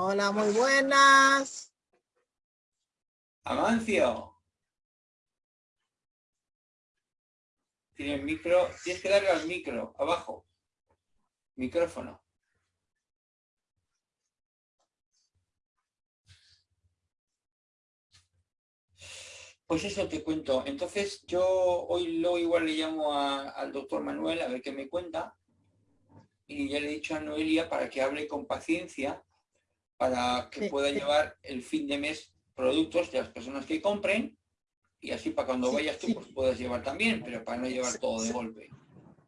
Hola, muy buenas. Amancio. Tienes micro, tienes que darle al micro, abajo. Micrófono. Pues eso te cuento. Entonces yo hoy luego igual le llamo al doctor Manuel a ver qué me cuenta. Y ya le he dicho a Noelia para que hable con paciencia para que pueda llevar el fin de mes productos de las personas que compren y así para cuando vayas tú pues puedas llevar también, pero para no llevar todo de golpe.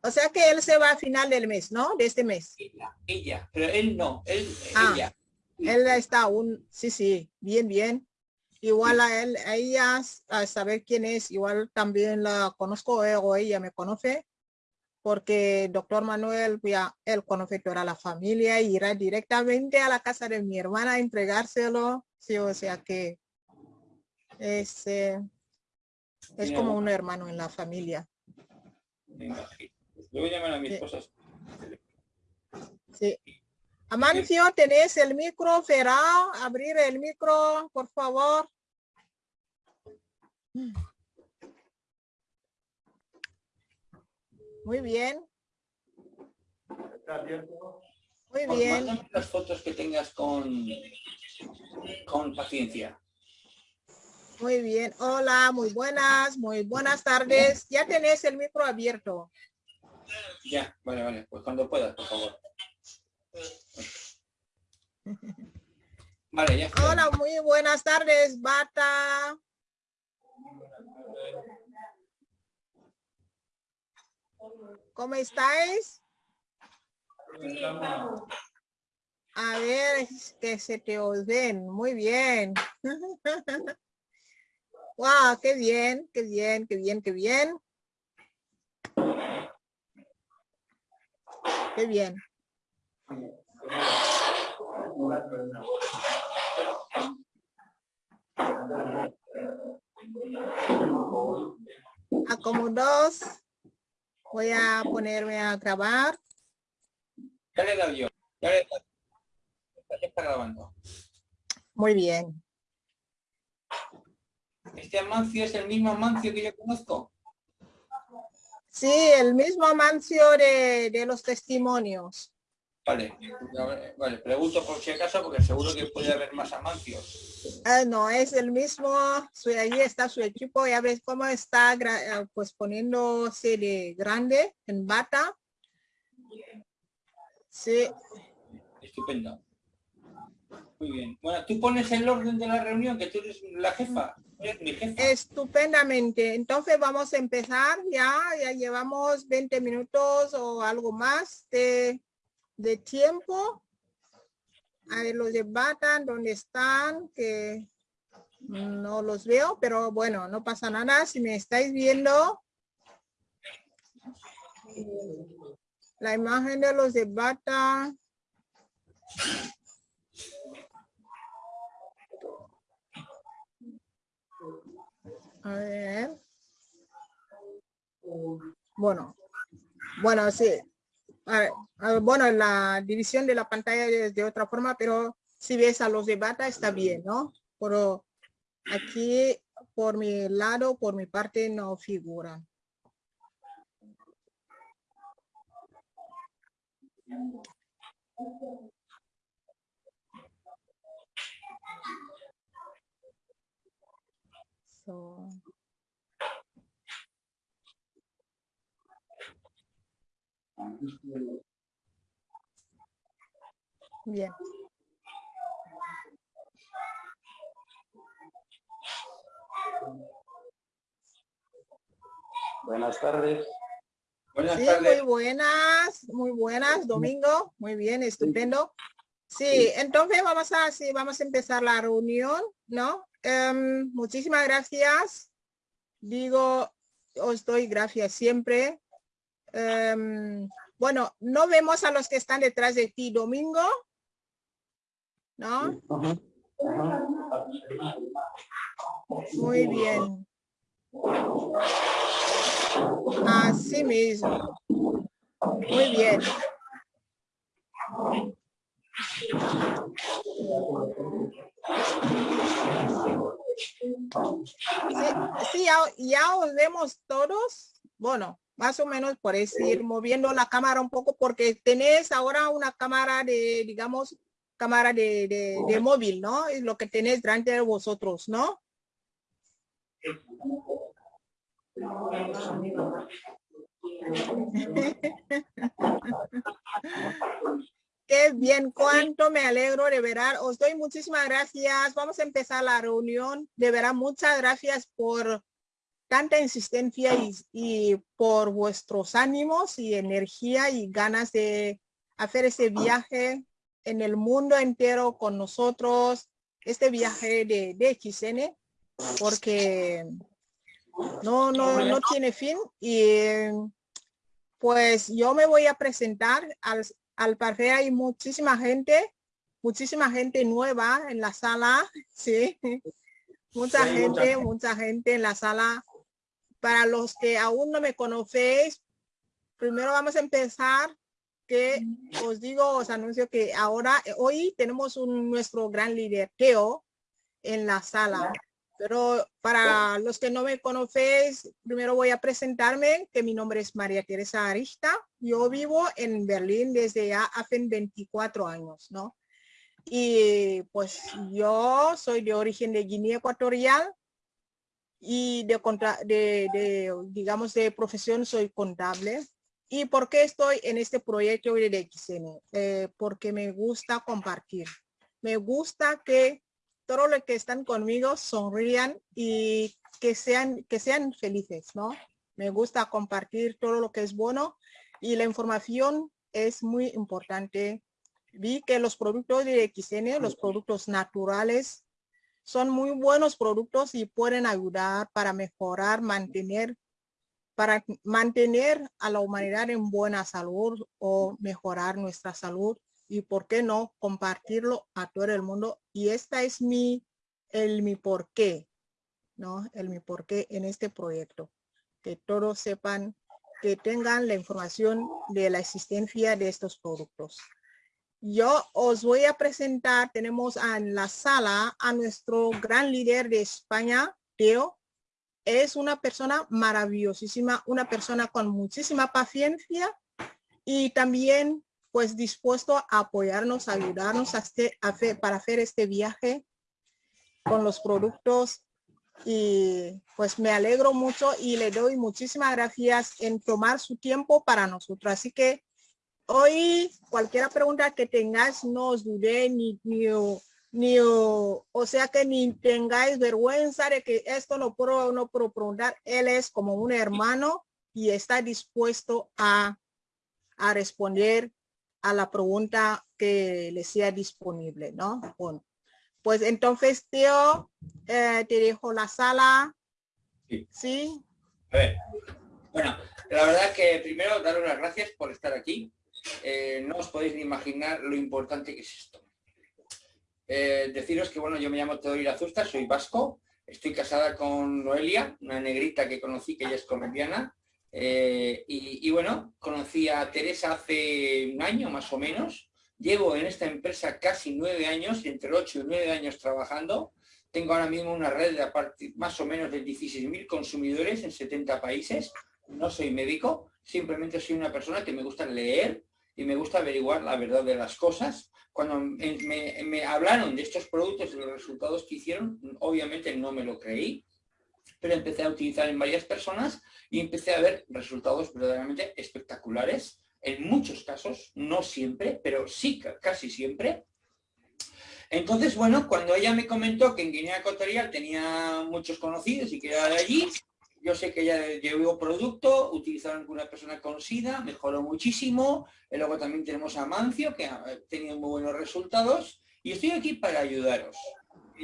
O sea que él se va a final del mes, ¿no? De este mes. Ella, ella pero él no, él, ah, ella. Él está aún, sí, sí, bien, bien. Igual a él, a ella, a saber quién es, igual también la conozco o ella me conoce, porque el doctor Manuel, ya, él toda la familia y irá directamente a la casa de mi hermana a entregárselo. Sí, o sea que es, eh, es como un hermano en la familia. a llamar a mi esposa. Sí. Amancio, ¿tenés el micro, Ferá? Abrir el micro, por favor. Muy bien. Muy bien. Mándame las fotos que tengas con, con paciencia. Muy bien. Hola, muy buenas, muy buenas tardes. Ya tenés el micro abierto. Ya, vale, vale. Pues cuando puedas, por favor. Vale, ya. Hola, muy buenas tardes, Bata. ¿Cómo estáis? A ver, que se te oyen. Muy bien. wow, qué bien, qué bien, qué bien, qué bien. Qué bien. A como dos, voy a ponerme a grabar. Ya le dado yo, ya le Ya está grabando. Muy bien. ¿Este Amancio es el mismo Amancio que yo conozco? Sí, el mismo Amancio de, de los testimonios. Vale, vale, pregunto por si acaso porque seguro que puede haber más amancios. Ah, no, es el mismo, ahí está su equipo, ya ves cómo está eh, pues poniéndose de grande en bata. Sí. Estupendo. Muy bien. Bueno, tú pones el orden de la reunión, que tú eres la jefa. mi jefa. Estupendamente. Entonces vamos a empezar ya. Ya llevamos 20 minutos o algo más de de tiempo. A ver, los de Batan, ¿dónde están? Que no los veo, pero bueno, no pasa nada. Si me estáis viendo, la imagen de los de Bata. A ver. Bueno, bueno, sí, bueno, la división de la pantalla es de otra forma, pero si ves a los de bata está bien, ¿no? Pero aquí por mi lado, por mi parte no figuran. Bien. Buenas tardes. Buenas sí, muy buenas, muy buenas, Domingo. Muy bien, estupendo. Sí, entonces vamos a, sí, vamos a empezar la reunión, ¿no? Em, muchísimas gracias. Digo, os doy gracias siempre Em, bueno, no vemos a los que están detrás de ti, Domingo. ¿No? Muy bien. Así mismo. Muy bien. Sí, ya, ya os vemos todos. Bueno, más o menos por ir moviendo la cámara un poco porque tenés ahora una cámara de, digamos, cámara de, de, de móvil, ¿no? Es lo que tenéis delante de vosotros, ¿no? Qué bien, cuánto me alegro de verar. Os doy muchísimas gracias. Vamos a empezar la reunión. De verdad, muchas gracias por tanta insistencia y, por vuestros ánimos y energía y ganas de hacer ese viaje en el mundo entero con nosotros, este viaje de, de XN, porque no, no, no tiene fin y pues yo me voy a presentar al, al parecer hay muchísima gente, muchísima gente nueva en la sala, sí, mucha gente, mucha gente en la sala para los que aún no me conocéis, primero vamos a empezar que os digo, os anuncio que ahora, hoy tenemos un, nuestro gran líder, Teo, en la sala. Pero para los que no me conocéis, primero voy a presentarme, que mi nombre es María Teresa Arista. Yo vivo en Berlín desde ya hace 24 años, ¿no? Y pues yo soy de origen de Guinea Ecuatorial, y de, de, de, digamos, de profesión soy contable. ¿Y por qué estoy en este proyecto de XN? Eh, porque me gusta compartir. Me gusta que todos los que están conmigo sonrían y que sean, que sean felices, ¿no? Me gusta compartir todo lo que es bueno y la información es muy importante. Vi que los productos de XN, los productos naturales, son muy buenos productos y pueden ayudar para mejorar, mantener, para mantener a la humanidad en buena salud o mejorar nuestra salud y por qué no compartirlo a todo el mundo. Y esta es mi, el mi por qué, ¿no? El mi por qué en este proyecto. Que todos sepan, que tengan la información de la existencia de estos productos. Yo os voy a presentar, tenemos en la sala a nuestro gran líder de España, Teo. Es una persona maravillosísima, una persona con muchísima paciencia y también pues dispuesto a apoyarnos, a ayudarnos a hacer, para hacer este viaje con los productos y pues me alegro mucho y le doy muchísimas gracias en tomar su tiempo para nosotros. Así que Hoy, cualquier pregunta que tengáis, no os dudé ni, ni, ni o, sea que ni tengáis vergüenza de que esto no puedo, no puedo preguntar. Él es como un hermano y está dispuesto a, a responder a la pregunta que le sea disponible, ¿no? Bueno, pues entonces, tío, eh, te dejo la sala. Sí. ¿Sí? A ver. Bueno, la verdad que primero daros las gracias por estar aquí. Eh, no os podéis ni imaginar lo importante que es esto. Eh, deciros que, bueno, yo me llamo Teodoro Azusta, soy vasco, estoy casada con Noelia, una negrita que conocí, que ella es colombiana, eh, y, bueno, conocí a Teresa hace un año más o menos, llevo en esta empresa casi nueve años, entre ocho y nueve años trabajando, tengo ahora mismo una red de más o menos de 16.000 consumidores en 70 países, no soy médico, simplemente soy una persona que me gusta leer, y me gusta averiguar la verdad de las cosas. Cuando me, hablaron de estos productos y los resultados que hicieron, obviamente no me lo creí, pero empecé a utilizar en varias personas y empecé a ver resultados verdaderamente espectaculares. En muchos casos, no siempre, pero sí casi siempre. Entonces, bueno, cuando ella me comentó que en Guinea Ecuatorial tenía muchos conocidos y que era de allí, yo sé que ya llevó producto, utilizaron una persona conocida, mejoró muchísimo. Y luego también tenemos a Mancio, que ha tenido muy buenos resultados. Y estoy aquí para ayudaros.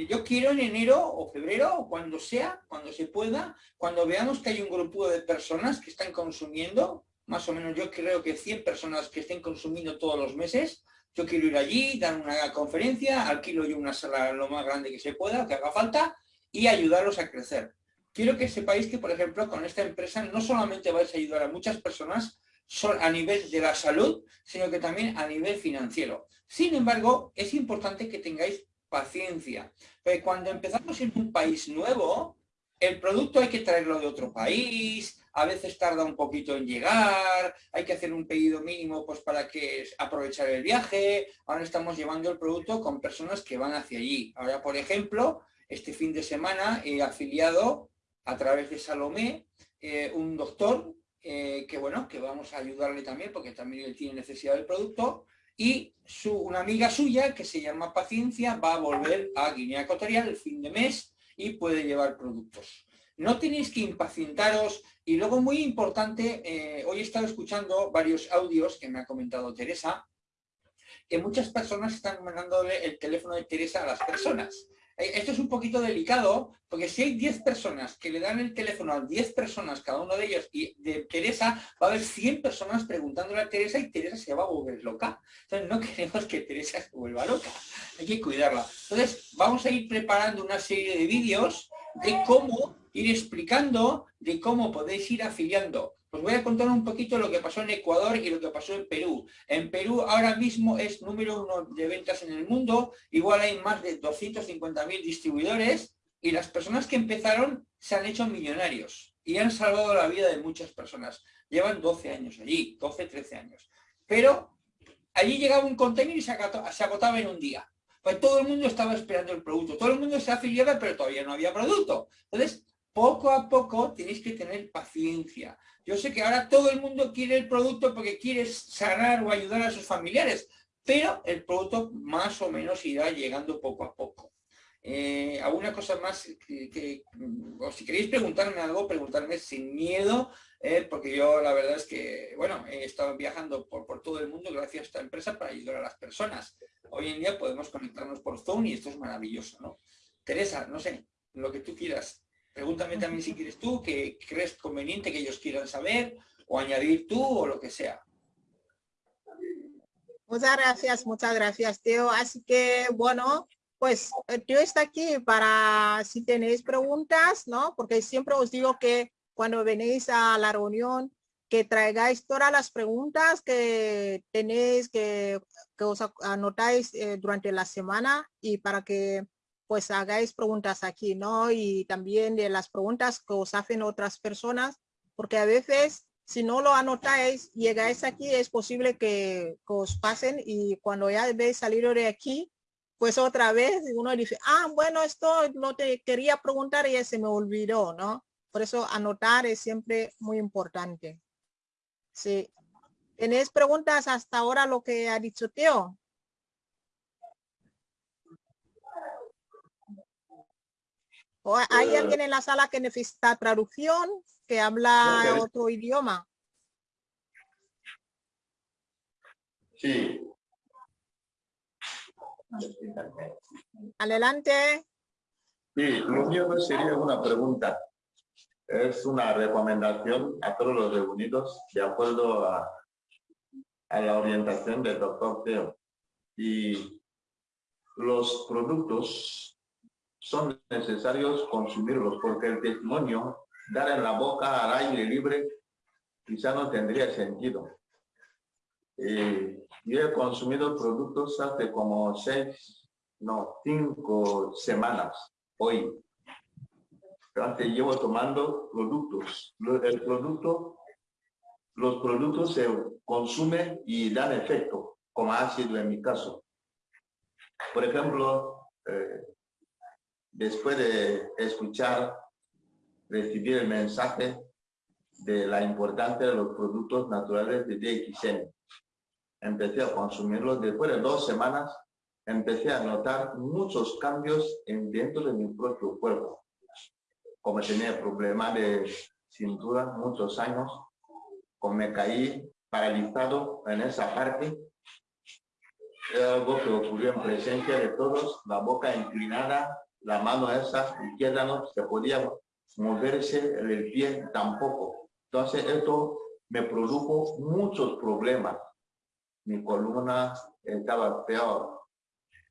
Yo quiero en enero o febrero, o cuando sea, cuando se pueda, cuando veamos que hay un grupo de personas que están consumiendo, más o menos yo creo que 100 personas que estén consumiendo todos los meses, yo quiero ir allí, dar una conferencia, alquilo yo una sala lo más grande que se pueda, que haga falta, y ayudarlos a crecer quiero que sepáis que, por ejemplo, con esta empresa no solamente vais a ayudar a muchas personas a nivel de la salud, sino que también a nivel financiero. Sin embargo, es importante que tengáis paciencia. Porque cuando empezamos en un país nuevo, el producto hay que traerlo de otro país, a veces tarda un poquito en llegar, hay que hacer un pedido mínimo pues para que aprovechar el viaje. Ahora estamos llevando el producto con personas que van hacia allí. Ahora, por ejemplo, este fin de semana he afiliado a través de Salomé eh, un doctor eh, que bueno, que vamos a ayudarle también porque también él tiene necesidad del producto y su, una amiga suya que se llama Paciencia va a volver a Guinea Ecuatorial el fin de mes y puede llevar productos. No tenéis que impacientaros y luego muy importante, eh, hoy he estado escuchando varios audios que me ha comentado Teresa, que muchas personas están mandándole el teléfono de Teresa a las personas. Eh, esto es un poquito delicado, porque si hay 10 personas que le dan el teléfono a 10 personas, cada uno de ellos, y de Teresa, va a haber 100 personas preguntándole a Teresa y Teresa se va a volver loca. Entonces no queremos que Teresa se vuelva loca, hay que cuidarla. Entonces vamos a ir preparando una serie de vídeos de cómo ir explicando, de cómo podéis ir afiliando os voy a contar un poquito lo que pasó en Ecuador y lo que pasó en Perú. En Perú ahora mismo es número uno de ventas en el mundo, igual hay más de 250.000 distribuidores y las personas que empezaron se han hecho millonarios y han salvado la vida de muchas personas. Llevan 12 años allí, 12, 13 años. Pero allí llegaba un container y se agotaba en un día. Pues todo el mundo estaba esperando el producto. Todo el mundo se afiliaba, pero todavía no había producto. Entonces, poco a poco tenéis que tener paciencia. Yo sé que ahora todo el mundo quiere el producto porque quiere sanar o ayudar a sus familiares, pero el producto más o menos irá llegando poco a poco. Eh, ¿Alguna cosa más que, o si queréis preguntarme algo, preguntarme sin miedo, eh, porque yo la verdad es que, bueno, he estado viajando por, por, todo el mundo gracias a esta empresa para ayudar a las personas. Hoy en día podemos conectarnos por Zoom y esto es maravilloso, ¿no? Teresa, no sé, lo que tú quieras. Pregúntame también si quieres tú, que crees conveniente que ellos quieran saber, o añadir tú, o lo que sea. Muchas gracias, muchas gracias, Teo. Así que, bueno, pues Teo está aquí para si tenéis preguntas, ¿no? Porque siempre os digo que cuando venís a la reunión, que traigáis todas las preguntas que tenéis, que, que os anotáis eh, durante la semana y para que pues hagáis preguntas aquí, ¿no? Y también de las preguntas que os hacen otras personas, porque a veces si no lo anotáis, llegáis aquí, es posible que, os pasen y cuando ya veis salir de aquí, pues otra vez uno dice, ah, bueno, esto no te quería preguntar y se me olvidó, ¿no? Por eso anotar es siempre muy importante. Sí. ¿Tenéis preguntas hasta ahora lo que ha dicho Teo? Hay eh, alguien en la sala que necesita traducción, que habla otro idioma? Sí. Adelante. Sí, lo mío sería una pregunta. Es una recomendación a todos los reunidos de acuerdo a, a la orientación del doctor Teo. Y los productos son necesarios consumirlos, porque el testimonio, dar en la boca al aire libre, quizá no tendría sentido. Eh, yo he consumido productos hace como seis, no, cinco semanas, hoy. Antes llevo tomando productos. El producto, los productos se consumen y dan efecto, como ha sido en mi caso. Por ejemplo, eh, después de escuchar, recibir el mensaje de la importancia de los productos naturales de DXN. Empecé a consumirlos. Después de dos semanas, empecé a notar muchos cambios en, dentro de mi propio cuerpo. Como tenía problemas de cintura muchos años, me caí paralizado en esa parte, era algo que ocurrió en presencia de todos, la boca inclinada, la mano esa izquierda no se podía moverse, el pie tampoco. Entonces esto me produjo muchos problemas. Mi columna estaba peor.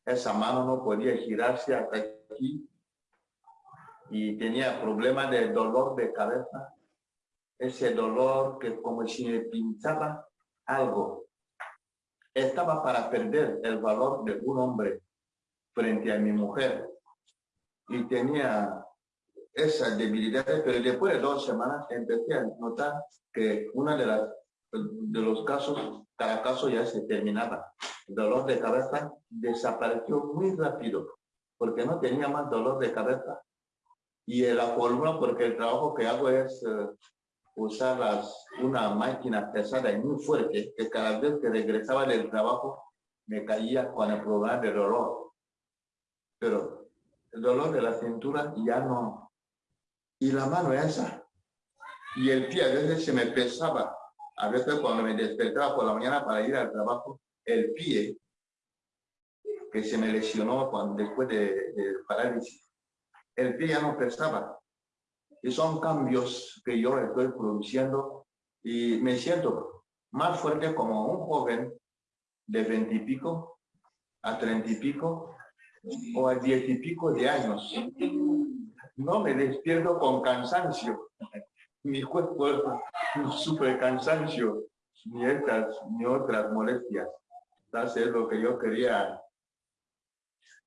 Esa mano no podía girarse hasta aquí y tenía problemas de dolor de cabeza. Ese dolor que como si me pinchaba algo. Estaba para perder el valor de un hombre frente a mi mujer y tenía esas debilidades, pero después de dos semanas empecé a notar que una de las de los casos, cada caso ya se terminaba. El dolor de cabeza desapareció muy rápido, porque no tenía más dolor de cabeza. Y la fórmula, porque el trabajo que hago es eh, usar las, una máquina pesada y muy fuerte, que cada vez que regresaba del trabajo me caía con el problema de dolor. Pero el dolor de la cintura ya no. Y la mano esa. Y el pie a veces se me pesaba. A veces cuando me despertaba por la mañana para ir al trabajo, el pie que se me lesionó cuando, después de, parálisis, el pie ya no pesaba. Y son cambios que yo estoy produciendo y me siento más fuerte como un joven de veintipico a treinta y pico o a diez y pico de años. No me despierto con cansancio. Mi cuerpo no sufre cansancio, ni estas ni otras molestias. Eso es lo que yo quería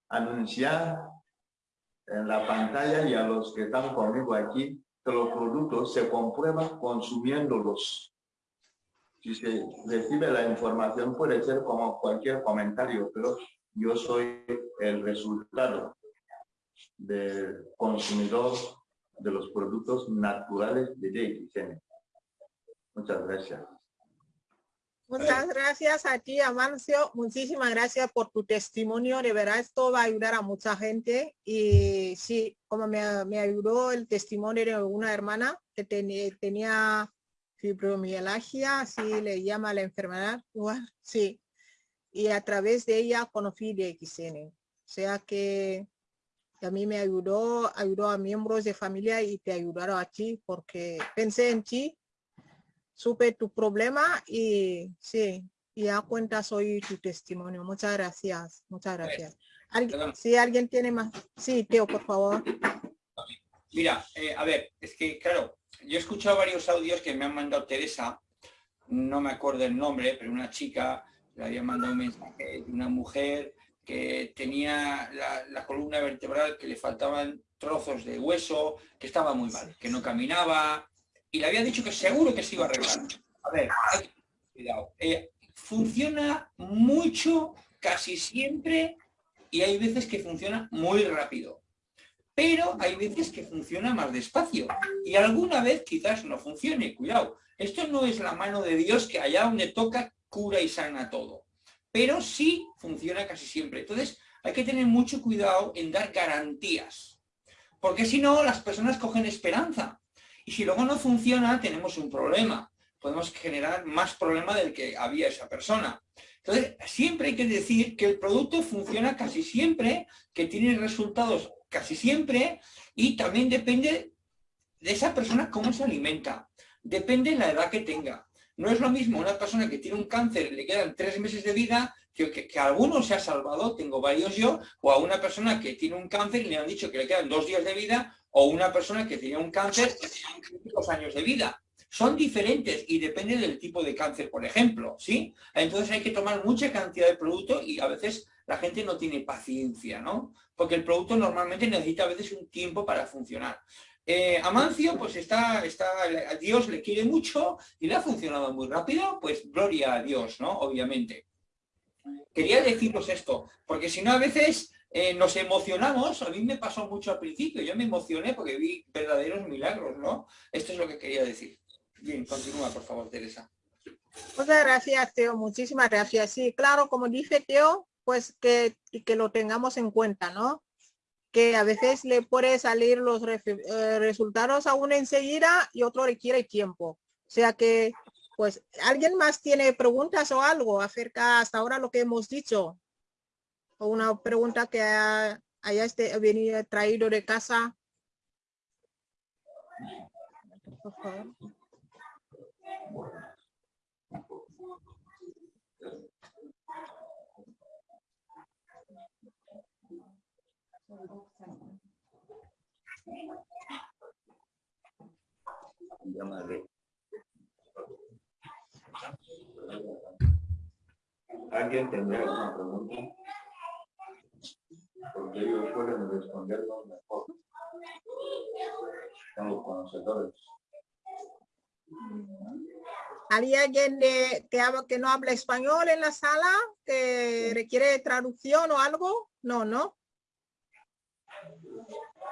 anunciar en la pantalla y a los que están conmigo aquí, que los productos se comprueban consumiéndolos. Si se recibe la información puede ser como cualquier comentario, pero yo soy el resultado del consumidor de los productos naturales de DXN. Muchas gracias. Muchas gracias a ti, Amancio. Muchísimas gracias por tu testimonio. De verdad, esto va a ayudar a mucha gente. Y sí, como me, ayudó el testimonio de una hermana que tenía fibromialgia, así le llama la enfermedad. sí. Y a través de ella conocí de XN. O sea que a mí me ayudó, ayudó a miembros de familia y te ayudaron a ti porque pensé en ti supe tu problema y sí, y a cuenta soy tu testimonio. Muchas gracias, muchas gracias. si alguien tiene más. Sí, Teo, por favor. Mira, eh, a ver, es que claro, yo he escuchado varios audios que me han mandado Teresa, no me acuerdo el nombre, pero una chica le había mandado un mensaje de una mujer que tenía la, la columna vertebral, que le faltaban trozos de hueso, que estaba muy mal, que no caminaba, y le había dicho que seguro que se iba a arreglar. A ver, cuidado. Eh, funciona mucho, casi siempre, y hay veces que funciona muy rápido. Pero hay veces que funciona más despacio. Y alguna vez quizás no funcione. Cuidado, esto no es la mano de Dios que allá donde toca cura y sana todo. Pero sí funciona casi siempre. Entonces hay que tener mucho cuidado en dar garantías. Porque si no, las personas cogen esperanza. Y si luego no funciona, tenemos un problema. Podemos generar más problema del que había esa persona. Entonces, siempre hay que decir que el producto funciona casi siempre, que tiene resultados casi siempre, y también depende de esa persona cómo se alimenta. Depende de la edad que tenga. No es lo mismo una persona que tiene un cáncer y le quedan tres meses de vida, que, que, que, a algunos se ha salvado, tengo varios yo, o a una persona que tiene un cáncer y le han dicho que le quedan dos días de vida, o una persona que tenía un cáncer y tiene dos años de vida. Son diferentes y depende del tipo de cáncer, por ejemplo, ¿sí? Entonces hay que tomar mucha cantidad de producto y a veces la gente no tiene paciencia, ¿no? Porque el producto normalmente necesita a veces un tiempo para funcionar. Eh, Amancio, pues está, está, Dios le quiere mucho y le ha funcionado muy rápido, pues gloria a Dios, ¿no? Obviamente. Quería deciros esto, porque si no a veces eh, nos emocionamos, a mí me pasó mucho al principio, yo me emocioné porque vi verdaderos milagros, ¿no? Esto es lo que quería decir. Bien, continúa, por favor, Teresa. Muchas gracias, Teo, muchísimas gracias. Sí, claro, como dice Teo, pues que, que lo tengamos en cuenta, ¿no? Que a veces le puede salir los eh, resultados aún enseguida y otro requiere tiempo. O sea que, pues, ¿alguien más tiene preguntas o algo acerca hasta ahora lo que hemos dicho? o una pregunta que haya este, venido traído de casa. ¿Alguien tendrá alguna pregunta? ellos suelen respondernos mejor. Son los conocedores. ¿Hay alguien de, que, habla- que no habla español en la sala que requiere traducción o algo? No, no.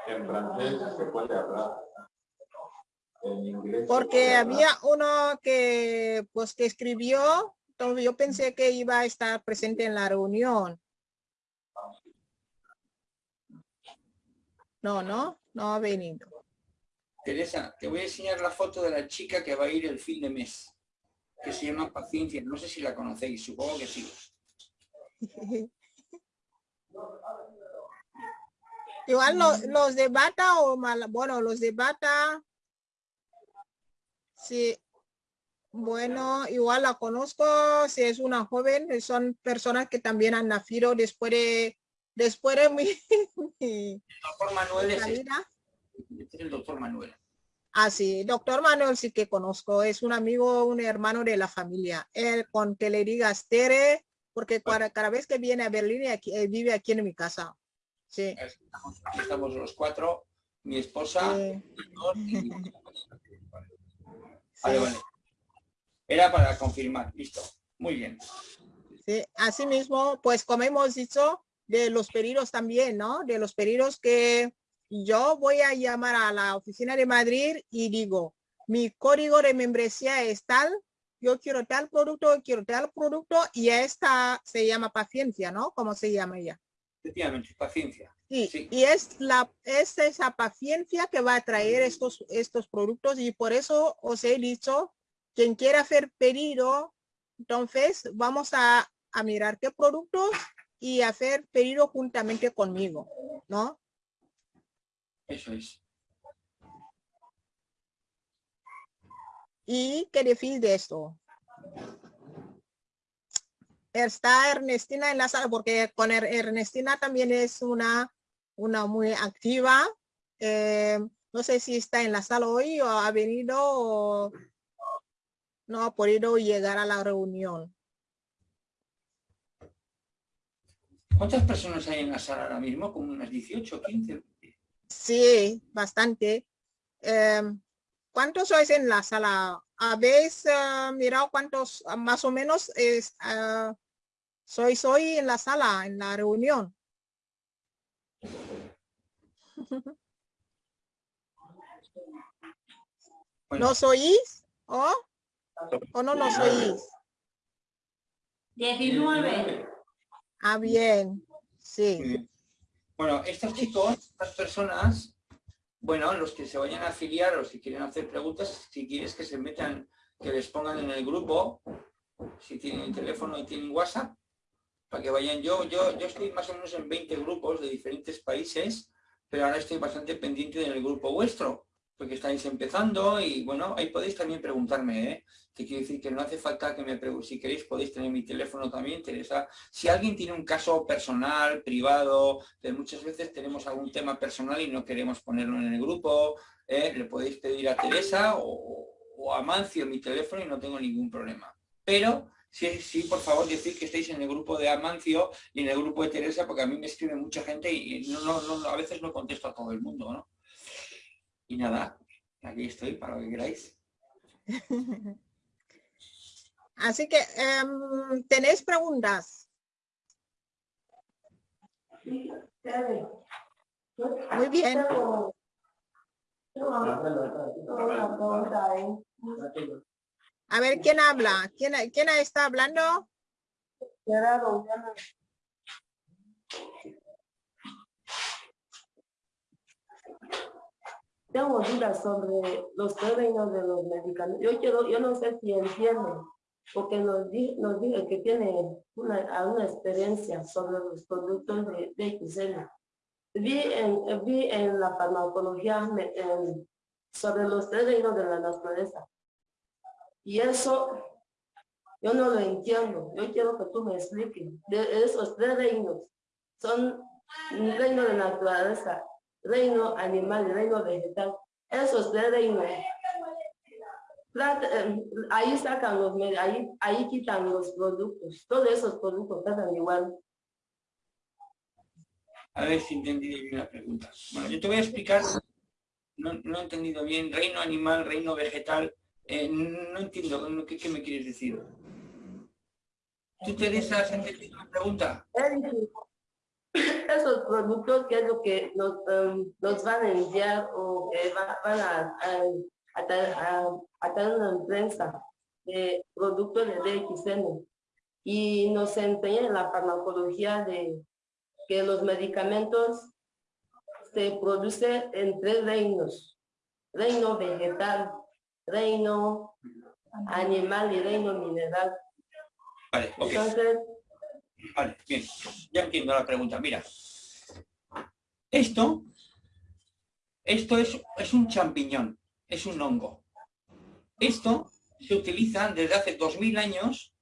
En francés se puede hablar. Porque había uno que, pues, que escribió, entonces yo pensé que iba a estar presente en la reunión. No, no, no ha venido. Teresa, te voy a enseñar la foto de la chica que va a ir el fin de mes, que se llama Paciencia. No sé si la conocéis, supongo que sí. Igual lo- los de bata o mal, bueno, los de bata. Sí. Bueno, igual la conozco, si es una joven, son personas que también han nacido después de, después de mi, doctor Manuel es este, es el doctor Manuel. Ah, sí, doctor Manuel sí que conozco, es un amigo, un hermano de la familia. Él con que le digas Tere, porque cada, cada vez que viene a Berlín aquí- eh, vive aquí en mi casa. Sí. Estamos, aquí estamos los cuatro, mi esposa, sí, yo y mi Vale, sí. vale. Era para confirmar, listo. Muy bien. Sí, asimismo, pues como hemos dicho, de los pedidos también, ¿no? De los pedidos que yo voy a llamar a la oficina de Madrid y digo, mi código de membresía es tal, yo quiero tal producto, quiero tal producto y esta se llama paciencia, ¿no? ¿Cómo se llama ella? Efectivamente, paciencia. Sí, Sí. y es la es esa paciencia que va a traer estos estos productos y por eso os he dicho quien quiera hacer pedido entonces vamos a, a mirar qué productos y hacer pedido juntamente conmigo no Eso es. y qué decís de esto está Ernestina en la sala porque con Er- Ernestina también es una una muy activa Eh, no sé si está en la sala hoy o ha venido o no ha podido llegar a la reunión. ¿Cuántas personas hay en la sala ahora mismo? Como unas 18, 15. Sí, bastante. Eh, ¿Cuántos sois en la sala? ¿Habéis eh, mirado cuántos más o menos es, ah, sois hoy en la sala, en la reunión? Bueno, ¿Nos oís? ¿O, o no nos oís? 19. Ah, bien. Sí. Bueno, estos chicos, estas personas, bueno, los que se vayan a afiliar o si quieren hacer preguntas, si quieres que se metan, que les pongan en el grupo, si tienen teléfono y tienen WhatsApp, para que vayan yo, yo, yo estoy más o menos en 20 grupos de diferentes países, pero ahora estoy bastante pendiente del grupo vuestro, porque estáis empezando y bueno, ahí podéis también preguntarme, ¿eh? Te quiero decir que no hace falta que me preguntéis, si queréis podéis tener mi teléfono también, Teresa. Si alguien tiene un caso personal, privado, que muchas veces tenemos algún tema personal y no queremos ponerlo en el grupo, ¿eh? le podéis pedir a Teresa o, o a Mancio mi teléfono y no tengo ningún problema. Pero sí, sí, por favor, decir que estáis en el grupo de Amancio y en el grupo de Teresa, porque a mí me escribe mucha gente y no, no, no, a veces no contesto a todo el mundo, ¿no? Y nada, aquí estoy para lo que queráis. Así que, em, ¿tenéis preguntas? Muy bien. Tengo, tengo una pregunta ahí. A ver, ¿quién habla? ¿Quién, quién está hablando? Gerardo, Tengo dudas sobre los términos de los medicamentos. Yo quiero, yo no sé si entiendo, porque nos, di, nos que tiene una, alguna experiencia sobre los productos de, de. Vi en, vi en la farmacología sobre los términos de la naturaleza. Y eso yo no lo entiendo. Yo quiero que tú me expliques. De esos tres reinos son reino de naturaleza, reino animal y reino vegetal. Esos tres reinos. eh, Ahí sacan los med- ahí, ahí quitan los productos. Todos esos productos tratan igual. A ver si he entendido bien la pregunta. Bueno, yo te voy a explicar, no, no he entendido bien, reino animal, reino vegetal, eh, no entiendo, ¿qué, ¿qué, me quieres decir? ¿Tú, Teresa, has entendido la pregunta? Esos productos, ¿qué es lo que nos, nos van a enviar o que van a, a, a, tener una prensa de productos de DXN? Y nos enseñan la farmacología de que los medicamentos se producen en tres reinos. Reino vegetal, reino animal y reino mineral. Vale, ok. Entonces, vale, bien, ya entiendo la pregunta. Mira, esto, esto es, es un champiñón, es un hongo. Esto se utiliza desde hace 2000 años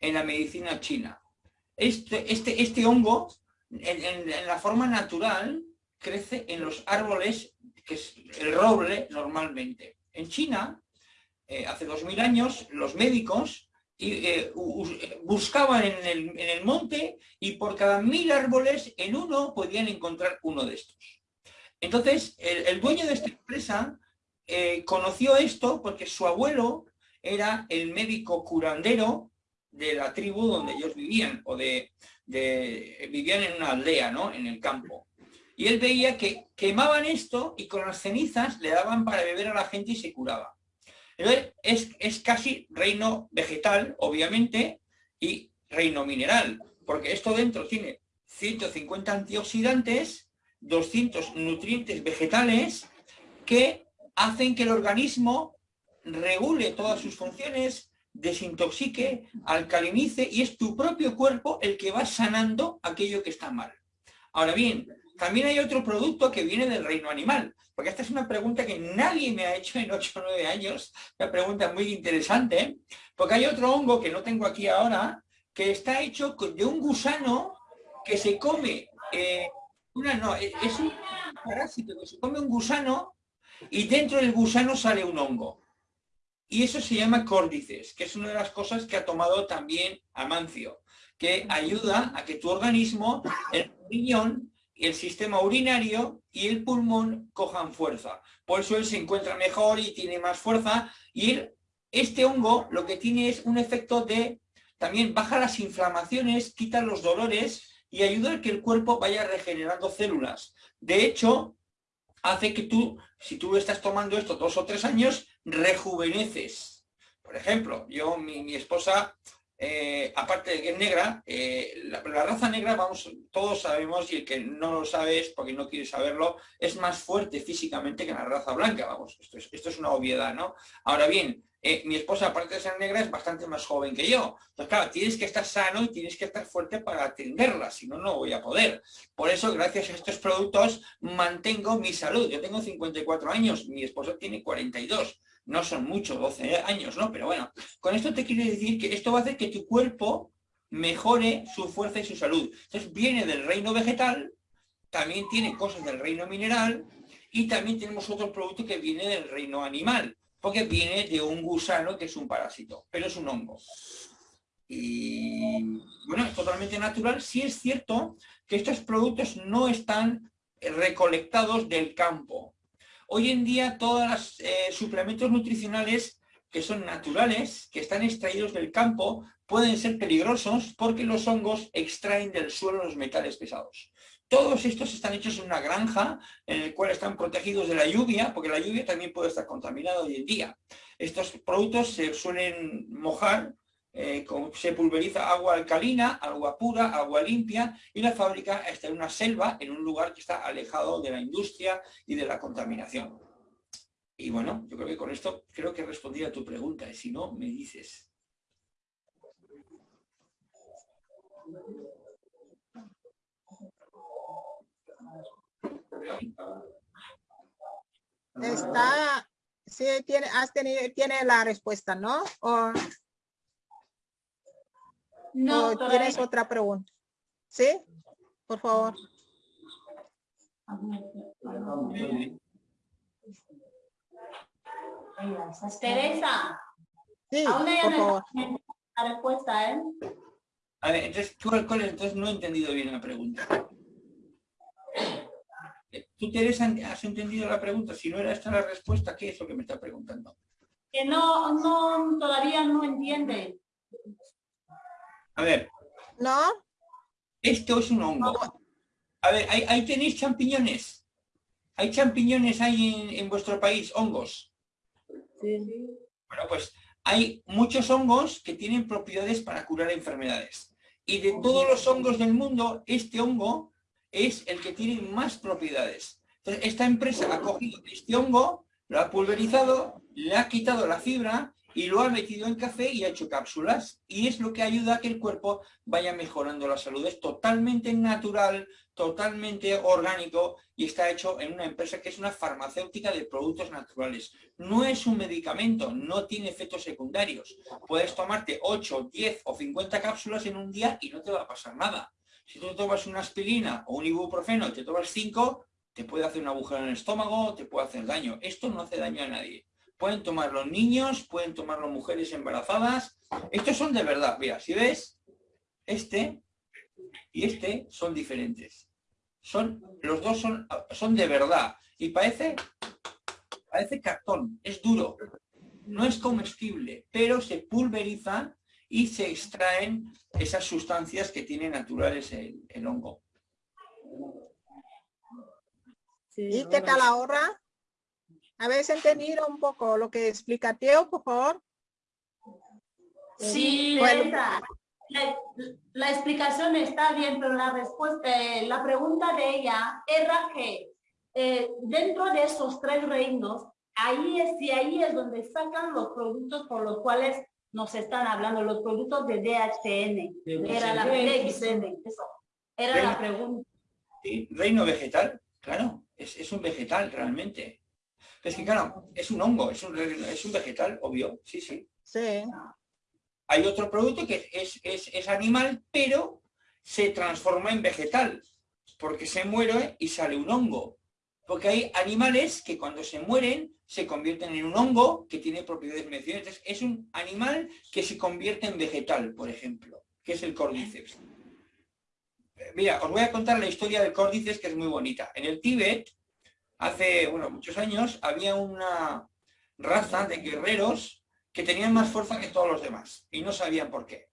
en la medicina china. Este, este, este hongo en, la forma natural crece en los árboles, que es el roble normalmente. En China, eh, hace dos mil años, los médicos eh, buscaban en el, monte y por cada mil árboles en uno podían encontrar uno de estos. Entonces, el, dueño de esta empresa eh, conoció esto porque su abuelo era el médico curandero de la tribu donde ellos vivían, o de, vivían en una aldea, ¿no? En el campo. Y él veía que quemaban esto y con las cenizas le daban para beber a la gente y se curaba. Es, es casi reino vegetal, obviamente, y reino mineral, porque esto dentro tiene 150 antioxidantes, 200 nutrientes vegetales que hacen que el organismo regule todas sus funciones, desintoxique, alcalinice y es tu propio cuerpo el que va sanando aquello que está mal. Ahora bien, también hay otro producto que viene del reino animal, porque esta es una pregunta que nadie me ha hecho en 8 o 9 años, una pregunta muy interesante, porque hay otro hongo que no tengo aquí ahora, que está hecho de un gusano que se come, eh, una, no, es un parásito que se come un gusano y dentro del gusano sale un hongo. Y eso se llama córdices, que es una de las cosas que ha tomado también Amancio, que ayuda a que tu organismo, el riñón, el sistema urinario y el pulmón cojan fuerza. Por eso él se encuentra mejor y tiene más fuerza. Y este hongo lo que tiene es un efecto de, también baja las inflamaciones, quita los dolores y ayuda a que el cuerpo vaya regenerando células. De hecho, hace que tú, si tú estás tomando esto dos o tres años, rejuveneces. Por ejemplo, yo, mi, esposa, eh, aparte de que es negra, eh, la, raza negra, vamos, todos sabemos, y el que no lo sabe es porque no quiere saberlo, es más fuerte físicamente que la raza blanca, vamos, esto es, esto es una obviedad, ¿no? Ahora bien, eh, mi esposa, aparte de ser negra, es bastante más joven que yo. Entonces, claro, tienes que estar sano y tienes que estar fuerte para atenderla, si no, no voy a poder. Por eso, gracias a estos productos, mantengo mi salud. Yo tengo 54 años, mi esposa tiene 42. No son muchos, 12 años, ¿no? Pero bueno, con esto te quiero decir que esto va a hacer que tu cuerpo mejore su fuerza y su salud. Entonces, viene del reino vegetal, también tiene cosas del reino mineral y también tenemos otro producto que viene del reino animal porque viene de un gusano que es un parásito, pero es un hongo. Y bueno, es totalmente natural. Sí es cierto que estos productos no están recolectados del campo. Hoy en día todos los eh, suplementos nutricionales que son naturales, que están extraídos del campo, pueden ser peligrosos porque los hongos extraen del suelo los metales pesados. Todos estos están hechos en una granja en el cual están protegidos de la lluvia, porque la lluvia también puede estar contaminada hoy en día. Estos productos se suelen mojar, eh, se pulveriza agua alcalina, agua pura, agua limpia, y la fábrica está en una selva, en un lugar que está alejado de la industria y de la contaminación. Y bueno, yo creo que con esto creo que he respondido a tu pregunta, y si no, me dices. Está, sí, tiene, has tenido, tiene la respuesta, ¿no? No, tienes otra pregunta. ¿Sí? Por favor. Teresa. Sí, por favor. La respuesta, ¿eh? A ver, entonces, entonces no he entendido bien la pregunta. ¿Tú, Teresa, has entendido la pregunta? Si no era esta la respuesta, ¿qué es lo que me está preguntando? Que no, no, todavía no entiende. A ver, ¿No? esto es un hongo. A ver, ahí, ahí tenéis champiñones. ¿Hay champiñones ahí en, en vuestro país, hongos? Sí. Bueno, pues hay muchos hongos que tienen propiedades para curar enfermedades. Y de todos los hongos del mundo, este hongo es el que tiene más propiedades. Entonces, esta empresa ha cogido este hongo, lo ha pulverizado, le ha quitado la fibra y lo ha metido en café y ha hecho cápsulas. Y es lo que ayuda a que el cuerpo vaya mejorando la salud. Es totalmente natural, totalmente orgánico y está hecho en una empresa que es una farmacéutica de productos naturales. No es un medicamento, no tiene efectos secundarios. Puedes tomarte 8, 10 o 50 cápsulas en un día y no te va a pasar nada. Si tú tomas una aspirina o un ibuprofeno y te tomas 5, te puede hacer un agujero en el estómago, te puede hacer daño. Esto no hace daño a nadie. Pueden tomarlo niños, pueden tomarlo mujeres embarazadas. Estos son de verdad. Mira, si ves, este y este son diferentes. Son, los dos son, son de verdad. Y parece, parece cartón, es duro. No es comestible, pero se pulverizan y se extraen esas sustancias que tiene naturales el, el hongo. Sí, ¿Y qué tal ahora? ¿Habéis entendido un poco lo que explica Teo, por favor? Sí, Bueno. La, la explicación está bien, pero la respuesta, eh, la pregunta de ella era que eh, dentro de esos tres reinos, ahí es, y ahí es donde sacan los productos por los cuales nos están hablando, los productos de DHN. Era la, DXN, eso. Era la pregunta. ¿sí? Reino vegetal, claro, es, es un vegetal realmente. Es que claro, es un hongo, es un, es un vegetal, obvio, sí, sí. Sí. Hay otro producto que es, es, es animal, pero se transforma en vegetal, porque se muere y sale un hongo. Porque hay animales que cuando se mueren se convierten en un hongo que tiene propiedades medicinales. Es un animal que se convierte en vegetal, por ejemplo, que es el cordíceps. Eh, Mira, os voy a contar la historia del córdices que es muy bonita. En el Tíbet, hace muchos años, había una raza de guerreros que tenían más fuerza que todos los demás y no sabían por qué.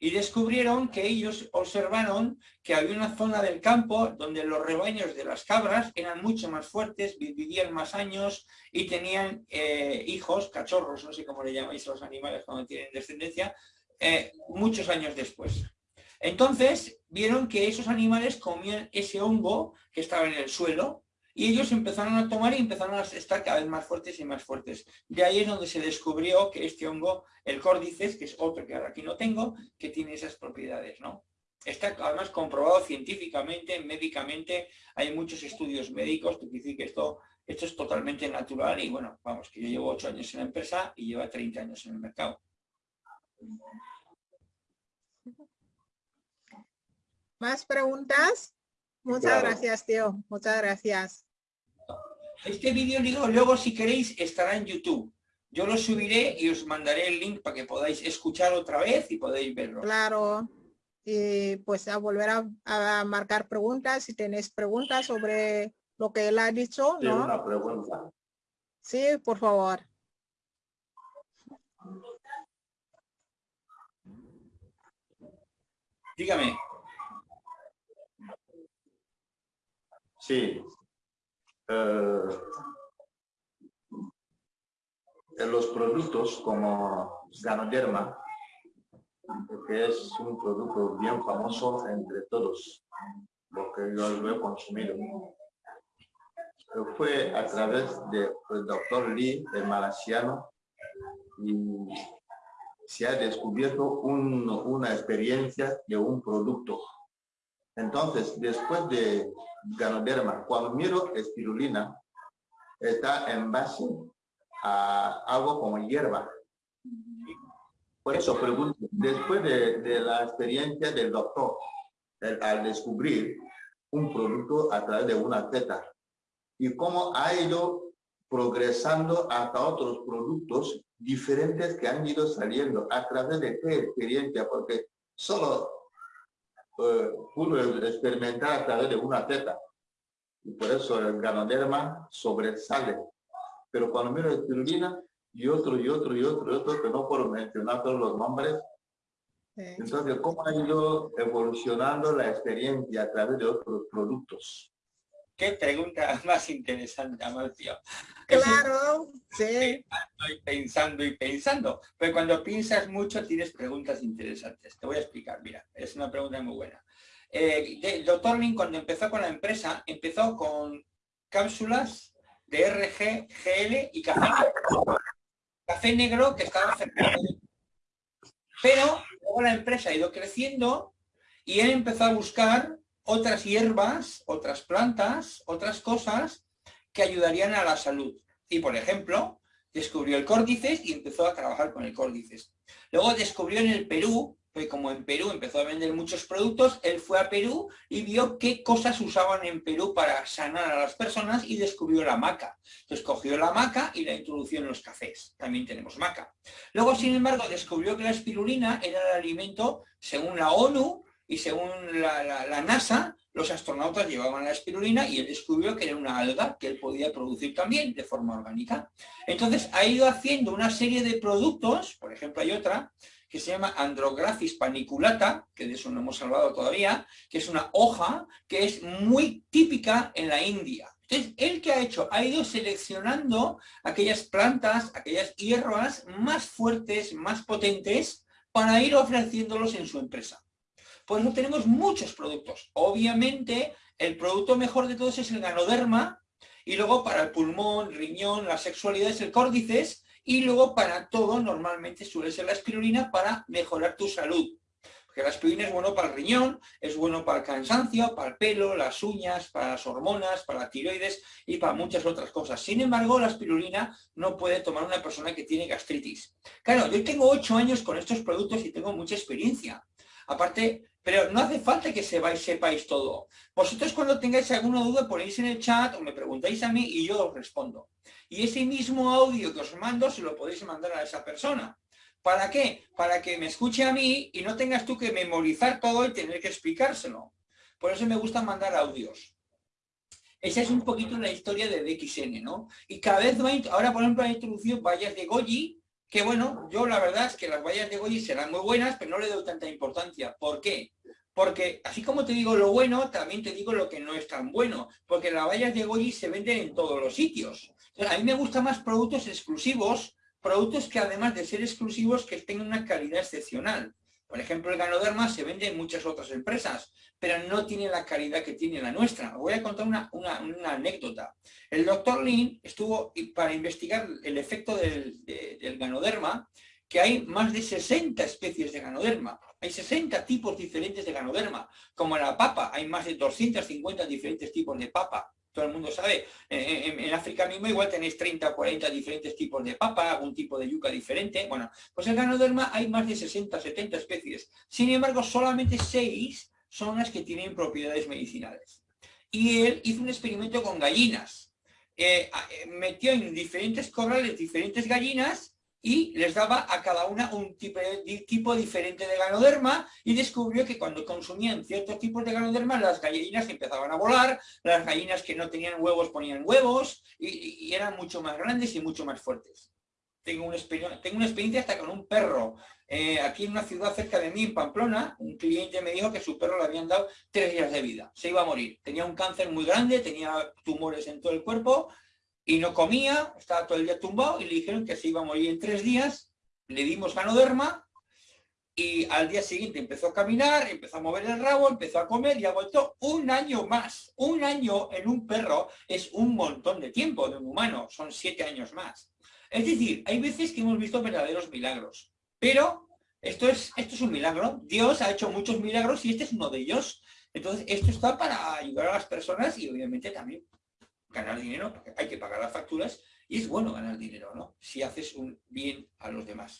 Y descubrieron que ellos observaron que había una zona del campo donde los rebaños de las cabras eran mucho más fuertes, vi- vivían más años y tenían eh, hijos, cachorros, no sé cómo le llamáis a los animales cuando tienen descendencia, eh, muchos años después. Entonces vieron que esos animales comían ese hongo que estaba en el suelo y ellos empezaron a tomar y empezaron a estar cada vez más fuertes y más fuertes. De ahí es donde se descubrió que este hongo, el córdices, que es otro que ahora aquí no tengo, que tiene esas propiedades, ¿no? Está además comprobado científicamente, médicamente, hay muchos estudios médicos que dicen que esto, esto es totalmente natural y bueno, vamos, que yo llevo ocho años en la empresa y lleva 30 años en el mercado. ¿Más preguntas? Muchas Claro. gracias, Teo. Muchas gracias. Este vídeo digo, luego si queréis estará en YouTube. Yo lo subiré y os mandaré el link para que podáis escuchar otra vez y podéis verlo. Claro. Y pues a volver a, a marcar preguntas. Si tenéis preguntas sobre lo que él ha dicho, Sí, ¿no? una pregunta. Sí, por favor. Dígame. Sí. Eh, los productos como Ganoderma, que es un producto bien famoso entre todos, lo que yo lo he consumido, fue a través del doctor Lee, el malasiano, y se ha descubierto un- una experiencia de un producto. Entonces, después de Ganoderma, cuando miro espirulina, está en base a algo como hierba. Por eso pregunto, después de, la experiencia del doctor, al descubrir un producto a través de una teta, y cómo ha ido progresando hasta otros productos diferentes que han ido saliendo a través de qué experiencia, porque solo eh, pudo experimentar a través de una teta. y por eso el ganoderma sobresale. Pero cuando miro espirulina y otro y otro y otro y otro, que no puedo mencionar todos los nombres, entonces, ¿cómo ha ido evolucionando la experiencia a través de otros productos? Qué pregunta más interesante, Amalcio. Claro, sí. Estoy pensando y pensando. Pero cuando piensas mucho tienes preguntas interesantes. Te voy a explicar, mira, es una pregunta muy buena. Eh, el doctor Lin cuando empezó con la empresa, empezó con cápsulas de RG, GL y café negro. Café negro que estaba cerca Pero luego la empresa ha ido creciendo y él empezó a buscar otras hierbas, otras plantas, otras cosas que ayudarían a la salud. Y, por ejemplo, descubrió el córdices y empezó a trabajar con el córdices. Luego descubrió en el Perú, que como en Perú empezó a vender muchos productos, él fue a Perú y vio qué cosas usaban en Perú para sanar a las personas y descubrió la maca. Entonces cogió la maca y la introdujo en los cafés. También tenemos maca. Luego, sin embargo, descubrió que la espirulina era el alimento, según la ONU, y según la, NASA, los astronautas llevaban la espirulina y él descubrió que era una alga que él podía producir también de forma orgánica. Entonces ha ido haciendo una serie de productos, por ejemplo hay otra, que se llama Andrographis paniculata, que de eso no hemos hablado todavía, que es una hoja que es muy típica en la India. Entonces, ¿él que ha hecho? Ha ido seleccionando aquellas plantas, aquellas hierbas más fuertes, más potentes, para ir ofreciéndolos en su empresa. Por eso tenemos muchos productos. Obviamente, el producto mejor de todos es el ganoderma, y luego para el pulmón, riñón, la sexualidad es el córdices, y luego para todo normalmente suele ser la espirulina para mejorar tu salud. Porque la espirulina es bueno para el riñón, es bueno para el cansancio, para el pelo, las uñas, para las hormonas, para la tiroides y para muchas otras cosas. Sin embargo, la espirulina no puede tomar una persona que tiene gastritis. Claro, yo tengo ocho años con estos productos y tengo mucha experiencia. Aparte, pero no hace falta que sepáis, sepáis todo. Vosotros cuando tengáis alguna duda ponéis en el chat o me preguntáis a mí y yo os respondo. Y ese mismo audio que os mando se lo podéis mandar a esa persona. ¿Para qué? Para que me escuche a mí y no tengas tú que memorizar todo y tener que explicárselo. Por eso me gusta mandar audios. Esa es un poquito la historia de DXN, ¿no? Y cada vez va, ahora por ejemplo ha introducido vallas de Goji, que bueno, yo la verdad es que las vallas de Goyi serán muy buenas, pero no le doy tanta importancia. ¿Por qué? Porque así como te digo lo bueno, también te digo lo que no es tan bueno, porque las vallas de Goyi se venden en todos los sitios. a mí me gustan más productos exclusivos, productos que además de ser exclusivos, que tengan una calidad excepcional. Por ejemplo, el Ganoderma se vende en muchas otras empresas, pero no tiene la calidad que tiene la nuestra. voy a contar una, anécdota. El doctor Lin estuvo para investigar el efecto del, del Ganoderma, que hay más de 60 especies de Ganoderma. Hay 60 tipos diferentes de Ganoderma. Como la papa, hay más de 250 diferentes tipos de papa todo el mundo sabe, en, África mismo igual tenéis 30 o 40 diferentes tipos de papa, algún tipo de yuca diferente. Bueno, pues en Ganoderma hay más de 60, 70 especies. Sin embargo, solamente 6 son las que tienen propiedades medicinales. Y él hizo un experimento con gallinas. Eh, eh, metió en diferentes corrales diferentes gallinas y les daba a cada una un tipo, tipo, diferente de ganoderma y descubrió que cuando consumían ciertos tipos de ganoderma las gallinas empezaban a volar, las gallinas que no tenían huevos ponían huevos y, eran mucho más grandes y mucho más fuertes. Tengo una, tengo una experiencia hasta con un perro. Eh, aquí en una ciudad cerca de mí, en Pamplona, un cliente me dijo que su perro le habían dado tres días de vida. Se iba a morir. Tenía un cáncer muy grande, tenía tumores en todo el cuerpo y no comía, estaba todo el día tumbado y le dijeron que se iba a morir en tres días, le dimos ganoderma y al día siguiente empezó a caminar, empezó a mover el rabo, empezó a comer y ha vuelto un año más. Un año en un perro es un montón de tiempo de un humano, son siete años más. Es decir, hay veces que hemos visto verdaderos milagros, pero esto es, esto es un milagro. Dios ha hecho muchos milagros y este es uno de ellos. Entonces, esto está para ayudar a las personas y obviamente también ganar dinero, porque hay que pagar las facturas y es bueno ganar dinero, ¿no? Si haces un bien a los demás.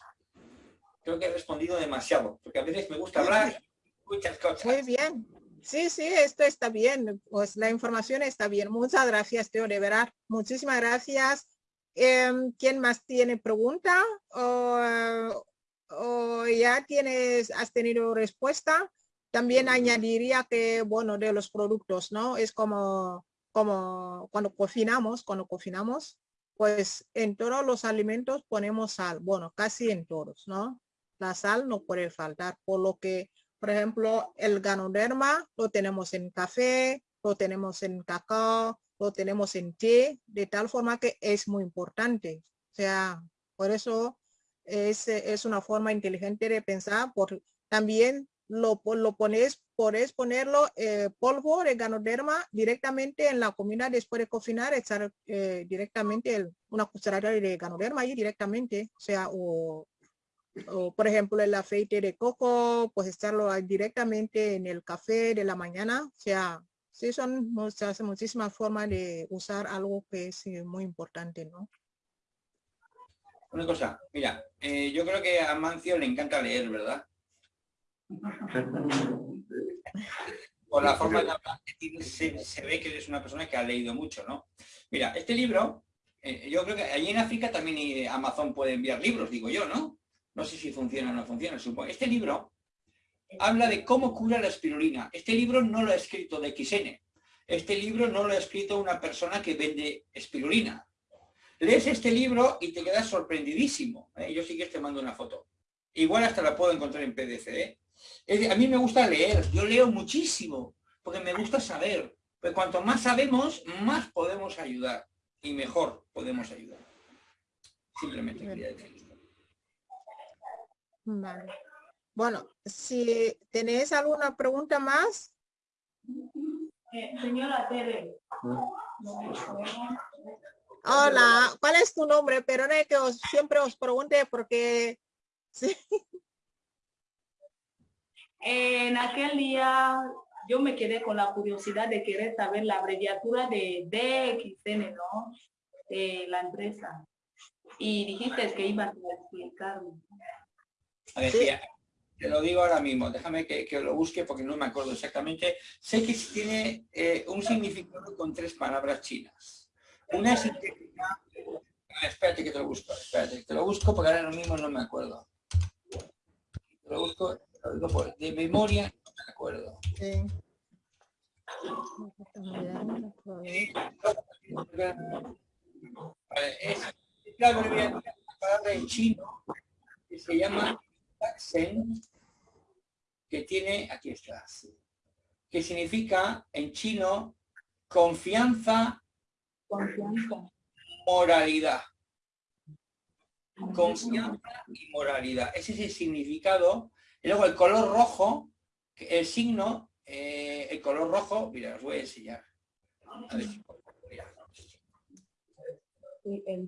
Creo que he respondido demasiado, porque a veces me gusta hablar muchas cosas. Muy bien. Sí, sí, esto está bien. Pues la información está bien. Muchas gracias, Teo, de verdad. Muchísimas gracias. Em, ¿Quién más tiene pregunta? O, o, ya tienes, has tenido respuesta. También añadiría que, bueno, de los productos, ¿no? Es como como cuando cocinamos, cuando cocinamos, pues en todos los alimentos ponemos sal, bueno, casi en todos, ¿no? La sal no puede faltar, por lo que, por ejemplo, el ganoderma lo tenemos en café, lo tenemos en cacao, lo tenemos en té, de tal forma que es muy importante. O sea, por eso es, es una forma inteligente de pensar, por, también lo, lo pones, puedes ponerlo eh, polvo de ganoderma directamente en la comida después de cocinar, echar eh, directamente una cucharada de ganoderma ahí directamente, o sea, o, por ejemplo el aceite de coco, pues echarlo directamente en el café de la mañana, o sea, sí son muchas, muchísimas formas de usar algo que es eh, muy importante, ¿no? Una cosa, mira, yo creo que a Mancio le encanta leer, ¿verdad? Por la forma de hablar se, ve que eres una persona que ha leído mucho, ¿no? Mira, este libro, eh, yo creo que allí en África también Amazon puede enviar libros, digo yo, ¿no? No sé si funciona o no funciona, supongo. Este libro habla de cómo cura la espirulina. Este libro no lo ha escrito de XN. Este libro no lo ha escrito una persona que vende espirulina. Lees este libro y te quedas sorprendidísimo. ¿eh? Yo sí que te mando una foto. Igual hasta la puedo encontrar en PDF. ¿eh? A mí me gusta leer, yo leo muchísimo, porque me gusta saber. Pero cuanto más sabemos, más podemos ayudar y mejor podemos ayudar. Simplemente quería decir Vale. Bueno, si tenéis alguna pregunta más. Eh, señora Tere. Hola, ¿cuál es tu nombre? Pero no que os, siempre os pregunte porque... Sí. En aquel día yo me quedé con la curiosidad de querer saber la abreviatura de DXN, ¿no? De la empresa. Y dijiste que ibas a explicarme. A ver, te lo digo ahora mismo, déjame que, lo busque porque no me acuerdo exactamente. Sé que tiene eh, un significado con tres palabras chinas. Una es Espérate que te lo busco, espérate, que te lo busco porque ahora mismo no me acuerdo. Te lo busco de memoria, no me acuerdo. Sí. es la palabra en chino que se llama Taxen, que tiene, aquí está, que significa en chino confianza, confianza. moralidad. Confianza y moralidad. Ese es el significado y luego el color rojo, el signo, eh, el color rojo, mira, os voy a enseñar. El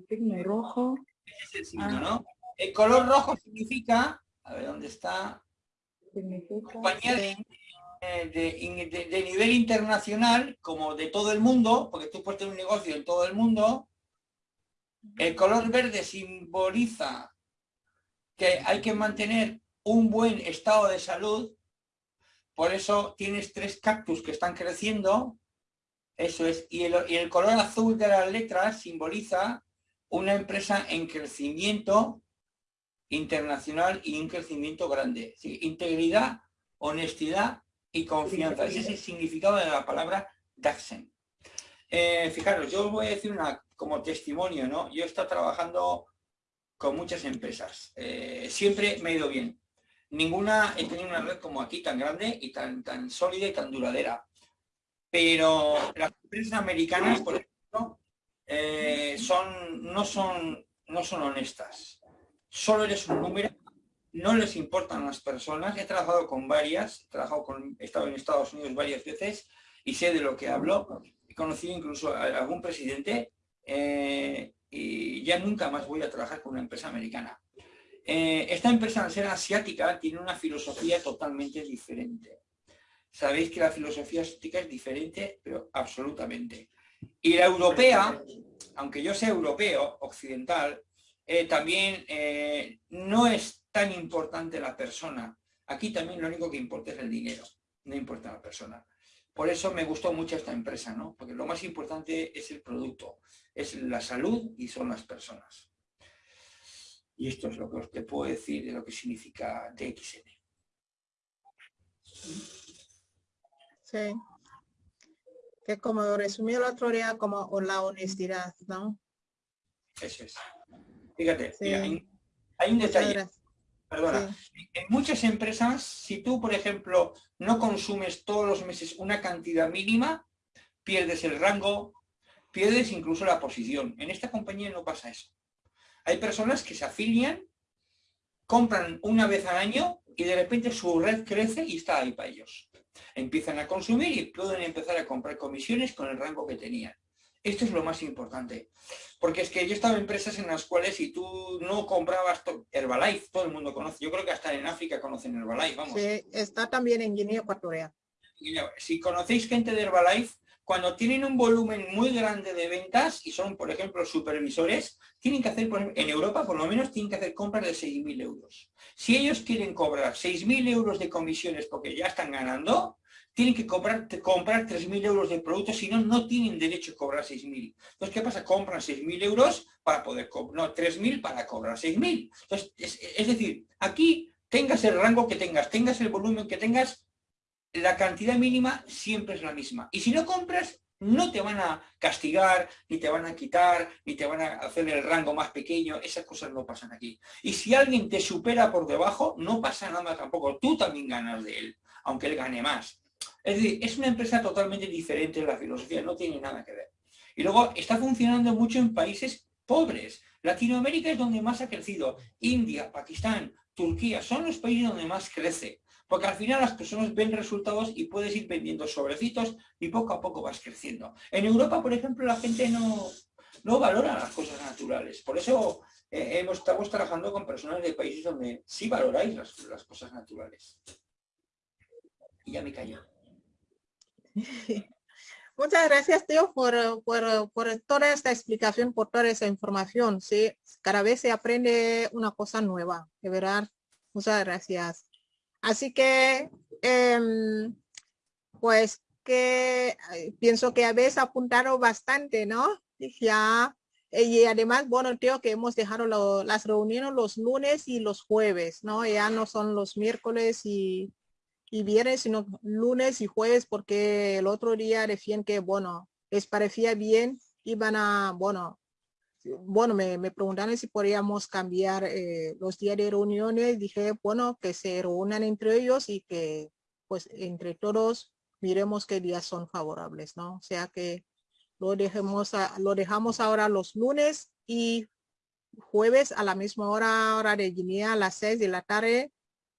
signo rojo. es el signo. ¿no? El color rojo significa, a ver dónde está, compañía de, de, nivel internacional, como de todo el mundo, porque tú puedes tener un negocio en todo el mundo, el color verde simboliza que hay que mantener un buen estado de salud, por eso tienes tres cactus que están creciendo, eso es, y el, color azul de las letras simboliza una empresa en crecimiento internacional y un crecimiento grande. Integridad, honestidad y confianza. Ese es el significado de la palabra Daxen. Eh, fijaros, yo os voy a decir una como testimonio, ¿no? Yo he estado trabajando con muchas empresas. Eh, siempre me ha ido bien ninguna he tenido una red como aquí tan grande y tan, tan sólida y tan duradera. Pero las empresas americanas, por ejemplo, eh, son, no, son, no son honestas. Solo eres un número, no les importan las personas. He trabajado con varias, he, trabajado con, estado en Estados Unidos varias veces y sé de lo que hablo. He conocido incluso a algún presidente eh, y ya nunca más voy a trabajar con una empresa americana. Eh, esta empresa, al ser asiática, tiene una filosofía totalmente diferente. Sabéis que la filosofía asiática es diferente, pero absolutamente. Y la europea, aunque yo sea europeo, occidental, eh, también eh, no es tan importante la persona. Aquí también lo único que importa es el dinero, no importa la persona. Por eso me gustó mucho esta empresa, ¿no? Porque lo más importante es el producto, es la salud y son las personas. Y esto es lo que os te puedo decir de lo que significa DXN. Sí. Que como resumió el otro día, como la honestidad, ¿no? Eso es. Fíjate, hay, un detalle. Perdona, en muchas empresas, si tú, por ejemplo, no consumes todos los meses una cantidad mínima, pierdes el rango, pierdes incluso la posición. En esta compañía no pasa eso. Hay personas que se afilian, compran una vez al año y de repente su red crece y está ahí para ellos. Empiezan a consumir y pueden empezar a comprar comisiones con el rango que tenían. Esto es lo más importante. Porque es que yo he estado en empresas en las cuales si tú no comprabas Herbalife, todo el mundo conoce. Yo creo que hasta en África conocen Herbalife, vamos. Sí, está también en Guinea Ecuatorial. Si conocéis gente de Herbalife, cuando tienen un volumen muy grande de ventas y son, por ejemplo, supervisores, tienen que hacer, en Europa por lo menos, tienen que hacer compras de 6.000 euros. Si ellos quieren cobrar 6.000 euros de comisiones porque ya están ganando, tienen que comprar, comprar 3.000 euros de productos, si no, no tienen derecho a cobrar 6.000. Entonces, ¿qué pasa? Compran 6.000 euros para poder cobrar, no, 3.000 para cobrar 6.000. Entonces, es, decir, aquí tengas el rango que tengas, tengas el volumen que tengas, la cantidad mínima siempre es la misma. Y si no compras, no te van a castigar, ni te van a quitar, ni te van a hacer el rango más pequeño, esas cosas no pasan aquí. Y si alguien te supera por debajo, no pasa nada tampoco, tú también ganas de él, aunque él gane más. Es decir, es una empresa totalmente diferente de la filosofía, no tiene nada que ver. Y luego está funcionando mucho en países pobres. Latinoamérica es donde más ha crecido. India, Pakistán, Turquía, son los países donde más crece. Porque al final las personas ven resultados y puedes ir vendiendo sobrecitos y poco a poco vas creciendo. En Europa, por ejemplo, la gente no, no valora las cosas naturales. Por eso eh, estamos trabajando con personas de países donde sí valoráis las, las cosas naturales. Y ya me callo. Muchas gracias, tío, por, por, por, toda esta explicación, por toda esa información. Sí, cada vez se aprende una cosa nueva, de verdad. Muchas gracias. Así que, em, pues, que pienso que habéis apuntado bastante, ¿no? Ya, y además, bueno, tío, que hemos dejado las reuniones los lunes y los jueves, ¿no? Ya no son los miércoles y, y viernes, sino lunes y jueves, porque el otro día decían que, bueno, les parecía bien, iban a, bueno, bueno, me, me preguntaron si podríamos cambiar eh, los días de reuniones. Dije, bueno, que se reúnan entre ellos y que, pues, entre todos miremos qué días son favorables, ¿no? O sea que lo dejemos, lo dejamos ahora los lunes y jueves a la misma hora, hora de Guinea, a las seis de la tarde,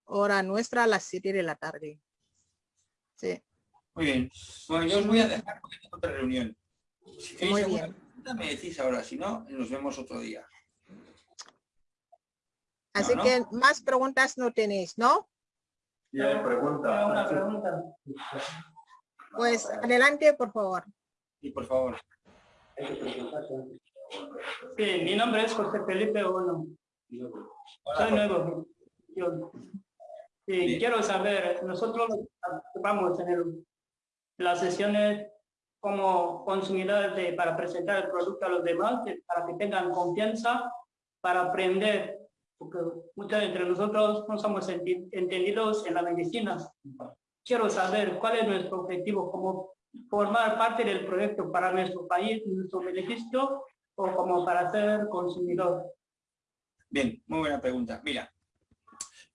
hora nuestra a las 7 de la tarde. Sí. Muy bien. Bueno, yo os voy a dejar porque tengo otra reunión. Si Muy bien. Me decís ahora, si no, nos vemos otro día. Así que más preguntas no tenéis, ¿no? Sí, hay pregunta. Una pregunta. Pues adelante, por favor. Sí, por favor. Sí, mi nombre es José Felipe Ono. Soy nuevo. Yo, Sí, quiero saber, nosotros vamos en las sesiones como consumidores para presentar el producto a los demás, para que tengan confianza, para aprender, porque muchos entre nosotros no somos entendidos en la medicina. Quiero saber cuál es nuestro objetivo, como formar parte del proyecto para nuestro país, nuestro beneficio, o como para ser consumidor. Bien, muy buena pregunta. Mira,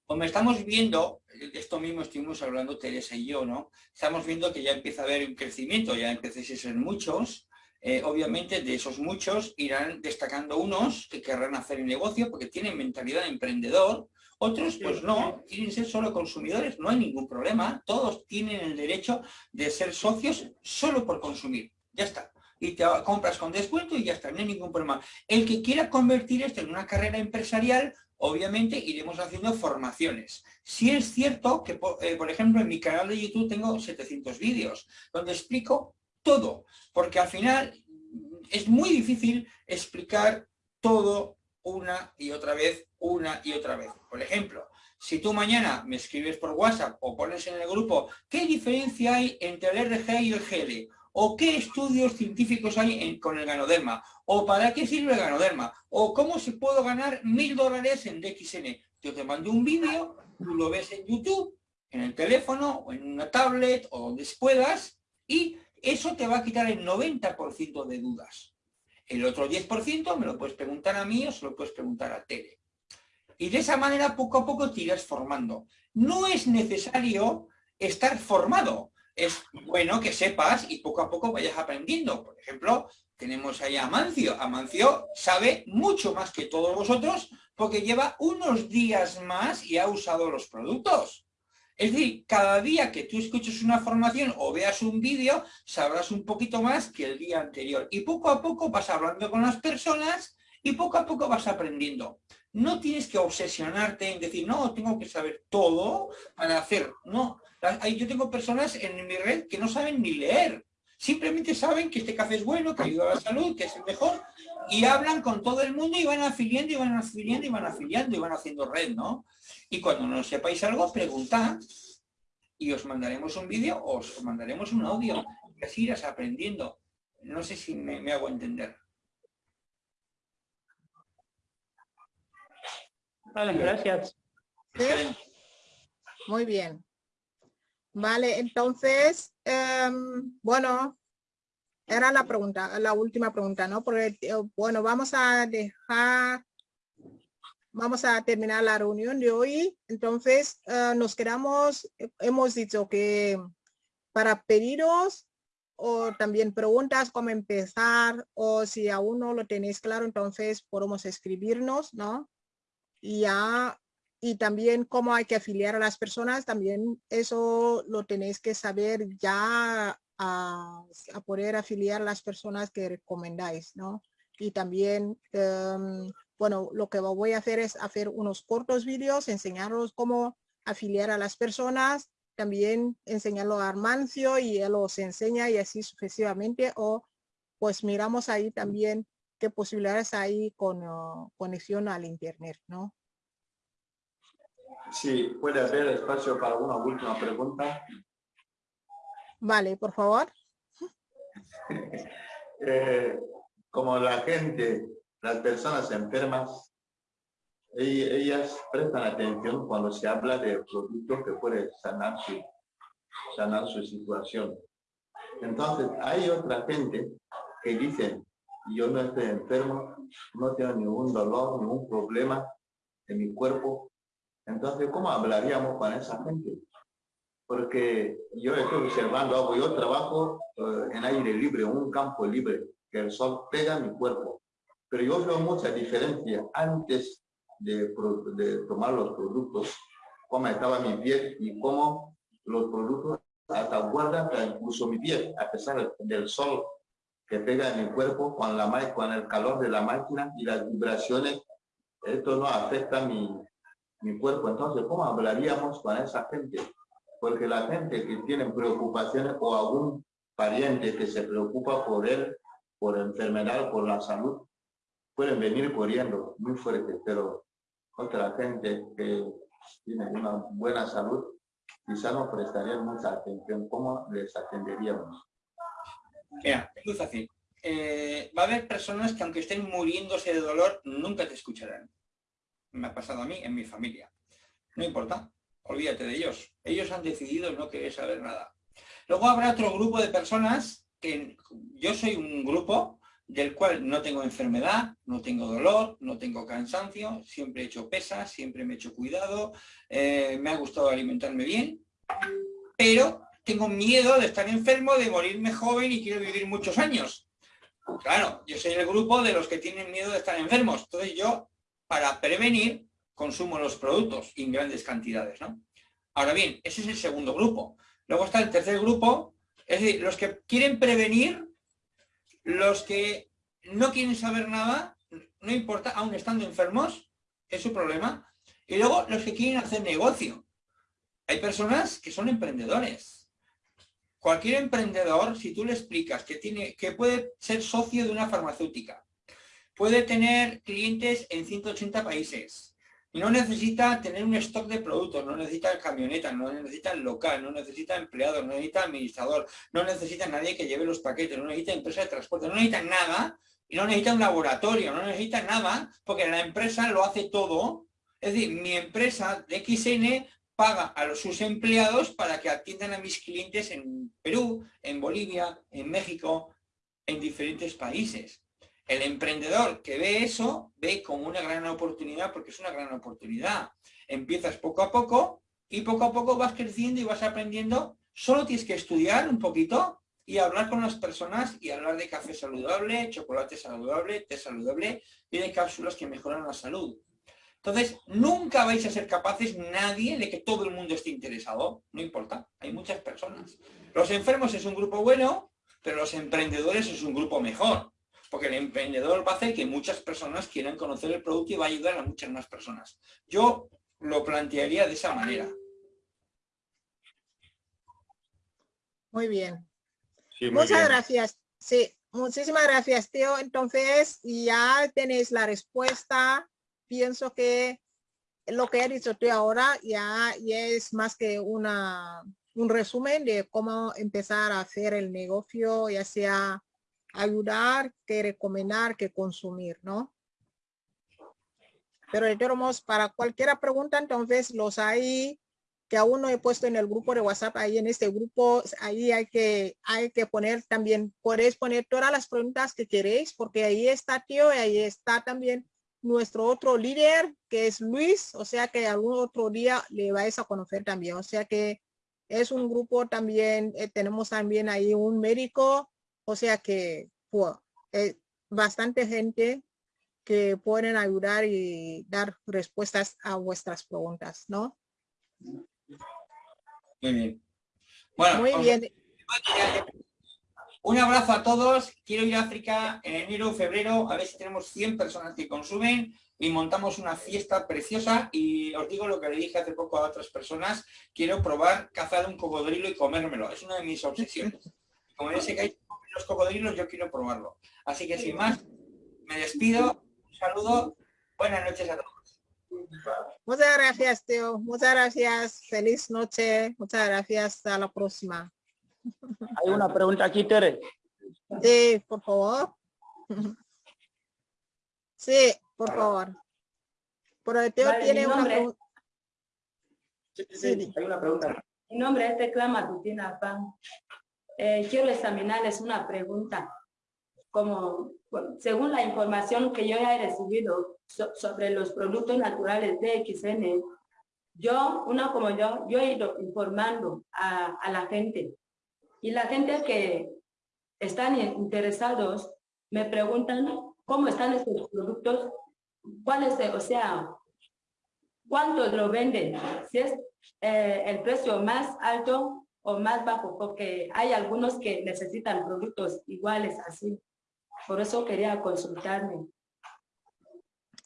como estamos viendo, esto mismo estuvimos hablando Teresa y yo, ¿no? Estamos viendo que ya empieza a haber un crecimiento, ya empiezan a ser muchos. Eh, obviamente de esos muchos irán destacando unos que querrán hacer el negocio porque tienen mentalidad de emprendedor, otros pues no, quieren ser solo consumidores, no hay ningún problema, todos tienen el derecho de ser socios solo por consumir, ya está. Y te compras con descuento y ya está, no hay ningún problema. El que quiera convertir esto en una carrera empresarial, obviamente iremos haciendo formaciones. Si es cierto que, eh, por ejemplo, en mi canal de YouTube tengo 700 vídeos, donde explico todo, porque al final es muy difícil explicar todo una y otra vez, una y otra vez. Por ejemplo, si tú mañana me escribes por WhatsApp o pones en el grupo, ¿qué diferencia hay entre el RG y el GL? ¿O qué estudios científicos hay con el ganoderma? ¿O para qué sirve el ganoderma? ¿O cómo se puedo ganar mil dólares en DXN? Yo te mando un vídeo, tú lo ves en YouTube, en el teléfono, o en una tablet, o donde puedas, y Eso te va a quitar el 90% de dudas. El otro 10% me lo puedes preguntar a mí o se lo puedes preguntar a Tere. Y de esa manera poco a poco te irás formando. No es necesario estar formado. Es bueno que sepas y poco a poco vayas aprendiendo. Por ejemplo, tenemos ahí a Amancio. Amancio sabe mucho más que todos vosotros porque lleva unos días más y ha usado los productos. Es decir, cada día que tú escuches una formación o veas un vídeo, sabrás un poquito más que el día anterior. Y poco a poco vas hablando con las personas y poco a poco vas aprendiendo. No tienes que obsesionarte en decir, no, tengo que saber todo para hacer. No, yo tengo personas en mi red que no saben ni leer. Simplemente saben que este café es bueno, que ayuda a la salud, que es el mejor, y hablan con todo el mundo y van afiliando y van afiliando y van afiliando y van haciendo red, ¿no? Y cuando no sepáis algo, preguntad y os mandaremos un vídeo o os mandaremos un audio. Y así irás aprendiendo. No sé si me, hago entender. Vale, gracias. Muy bien. Vale, entonces, em, bueno, era la pregunta, la última pregunta, ¿no? Porque, eh, bueno, vamos a dejar, vamos a terminar la reunión de hoy. Entonces, eh, nos quedamos, hemos dicho que para pedidos o también preguntas cómo empezar o si aún no lo tenéis claro, entonces podemos escribirnos, ¿no? Y ya y también cómo hay que afiliar a las personas, también eso lo tenéis que saber ya a, poder afiliar a las personas que recomendáis, ¿no? Y también, em, bueno, lo que voy a hacer es hacer unos cortos vídeos, enseñaros cómo afiliar a las personas, también enseñarlo a Armancio y él os enseña y así sucesivamente, o pues miramos ahí también qué posibilidades hay con oh, conexión al internet, ¿no? Sí, puede haber espacio para una última pregunta. Vale, por favor. Eh, como la gente, las personas enfermas, ellas prestan atención cuando se habla de productos que pueden sanar su, sanar su situación. Entonces, hay otra gente que dice, yo no estoy enfermo, no tengo ningún dolor, ningún problema en mi cuerpo, entonces, ¿cómo hablaríamos con esa gente? Porque yo estoy observando algo, yo trabajo eh, en aire libre, un campo libre, que el sol pega mi cuerpo. Pero yo veo mucha diferencia antes de, tomar los productos, cómo estaba mi piel y cómo los productos hasta guardan incluso mi piel, a pesar del sol que pega en mi cuerpo, con, la, con el calor de la máquina y las vibraciones, esto no afecta mi, mi cuerpo. Entonces, ¿cómo hablaríamos con esa gente? Porque la gente que tiene preocupaciones o algún pariente que se preocupa por él, por enfermedad, por la salud, pueden venir corriendo muy fuerte, pero otra gente que tiene una buena salud, quizá no prestaría mucha atención. ¿Cómo les atenderíamos? Mira, es fácil. Eh, va a haber personas que aunque estén muriéndose de dolor, nunca te escucharán me ha pasado a mí, en mi familia. No importa, olvídate de ellos. Ellos han decidido no querer saber nada. Luego habrá otro grupo de personas que yo soy un grupo del cual no tengo enfermedad, no tengo dolor, no tengo cansancio, siempre he hecho pesas, siempre me he hecho cuidado, eh, me ha gustado alimentarme bien, pero tengo miedo de estar enfermo, de morirme joven y quiero vivir muchos años. Claro, yo soy el grupo de los que tienen miedo de estar enfermos. Entonces yo para prevenir consumo de los productos en grandes cantidades. ¿no? Ahora bien, ese es el segundo grupo. Luego está el tercer grupo, es decir, los que quieren prevenir, los que no quieren saber nada, no importa, aún estando enfermos, es su problema. Y luego los que quieren hacer negocio. Hay personas que son emprendedores. Cualquier emprendedor, si tú le explicas que, tiene, que puede ser socio de una farmacéutica, Puede tener clientes en 180 países. No necesita tener un stock de productos, no necesita camioneta, no necesita local, no necesita empleados, no necesita administrador, no necesita nadie que lleve los paquetes, no necesita empresa de transporte, no necesita nada y no necesita un laboratorio, no necesita nada porque la empresa lo hace todo. Es decir, mi empresa de XN paga a sus empleados para que atiendan a mis clientes en Perú, en Bolivia, en México, en diferentes países. El emprendedor que ve eso, ve como una gran oportunidad porque es una gran oportunidad. Empiezas poco a poco y poco a poco vas creciendo y vas aprendiendo. Solo tienes que estudiar un poquito y hablar con las personas y hablar de café saludable, chocolate saludable, té saludable y de cápsulas que mejoran la salud. Entonces, nunca vais a ser capaces nadie de que todo el mundo esté interesado. No importa, hay muchas personas. Los enfermos es un grupo bueno, pero los emprendedores es un grupo mejor. Porque el emprendedor va a hacer que muchas personas quieran conocer el producto y va a ayudar a muchas más personas. Yo lo plantearía de esa manera. Muy bien. Muchas gracias. Sí, muchísimas gracias, tío. Entonces, ya tenéis la respuesta pienso que lo que ha dicho tú ahora ya, ya es más que una, un resumen de cómo empezar a hacer el negocio, ya sea ayudar, que recomendar, que consumir, ¿no? Pero tenemos para cualquier pregunta, entonces los hay que aún no he puesto en el grupo de WhatsApp, ahí en este grupo, ahí hay que, hay que poner también, podéis poner todas las preguntas que queréis, porque ahí está tío y ahí está también nuestro otro líder, que es Luis, o sea que algún otro día le vais a conocer también. O sea que es un grupo también, eh, tenemos también ahí un médico, o sea que pues, eh, bastante gente que pueden ayudar y dar respuestas a vuestras preguntas, ¿no? Muy bien. Bueno, Muy bien. Un abrazo a todos. Quiero ir a África en enero febrero a ver si tenemos 100 personas que consumen y montamos una fiesta preciosa y os digo lo que le dije hace poco a otras personas, quiero probar cazar un cocodrilo y comérmelo. Es una de mis obsesiones. Como yo sé que hay los cocodrilos, yo quiero probarlo. Así que sin más, me despido. Un saludo. Buenas noches a todos. Muchas gracias, Teo. Muchas gracias. Feliz noche. Muchas gracias. Hasta la próxima. Hay una pregunta aquí, Tere. Sí, por favor. Sí, por favor. Pero Teo tiene una pregunta. Sí, hay una pregunta. Mi nombre es Tecla Matutina Pan. Eh, quiero examinarles una pregunta. Como, según la información que yo he recibido sobre los productos naturales de XN, yo, uno como yo, yo he ido informando a, a la gente. Y la gente que están interesados me preguntan cómo están estos productos, cuáles, o sea, cuánto lo venden, si es eh, el precio más alto o más bajo, porque hay algunos que necesitan productos iguales así. Por eso quería consultarme.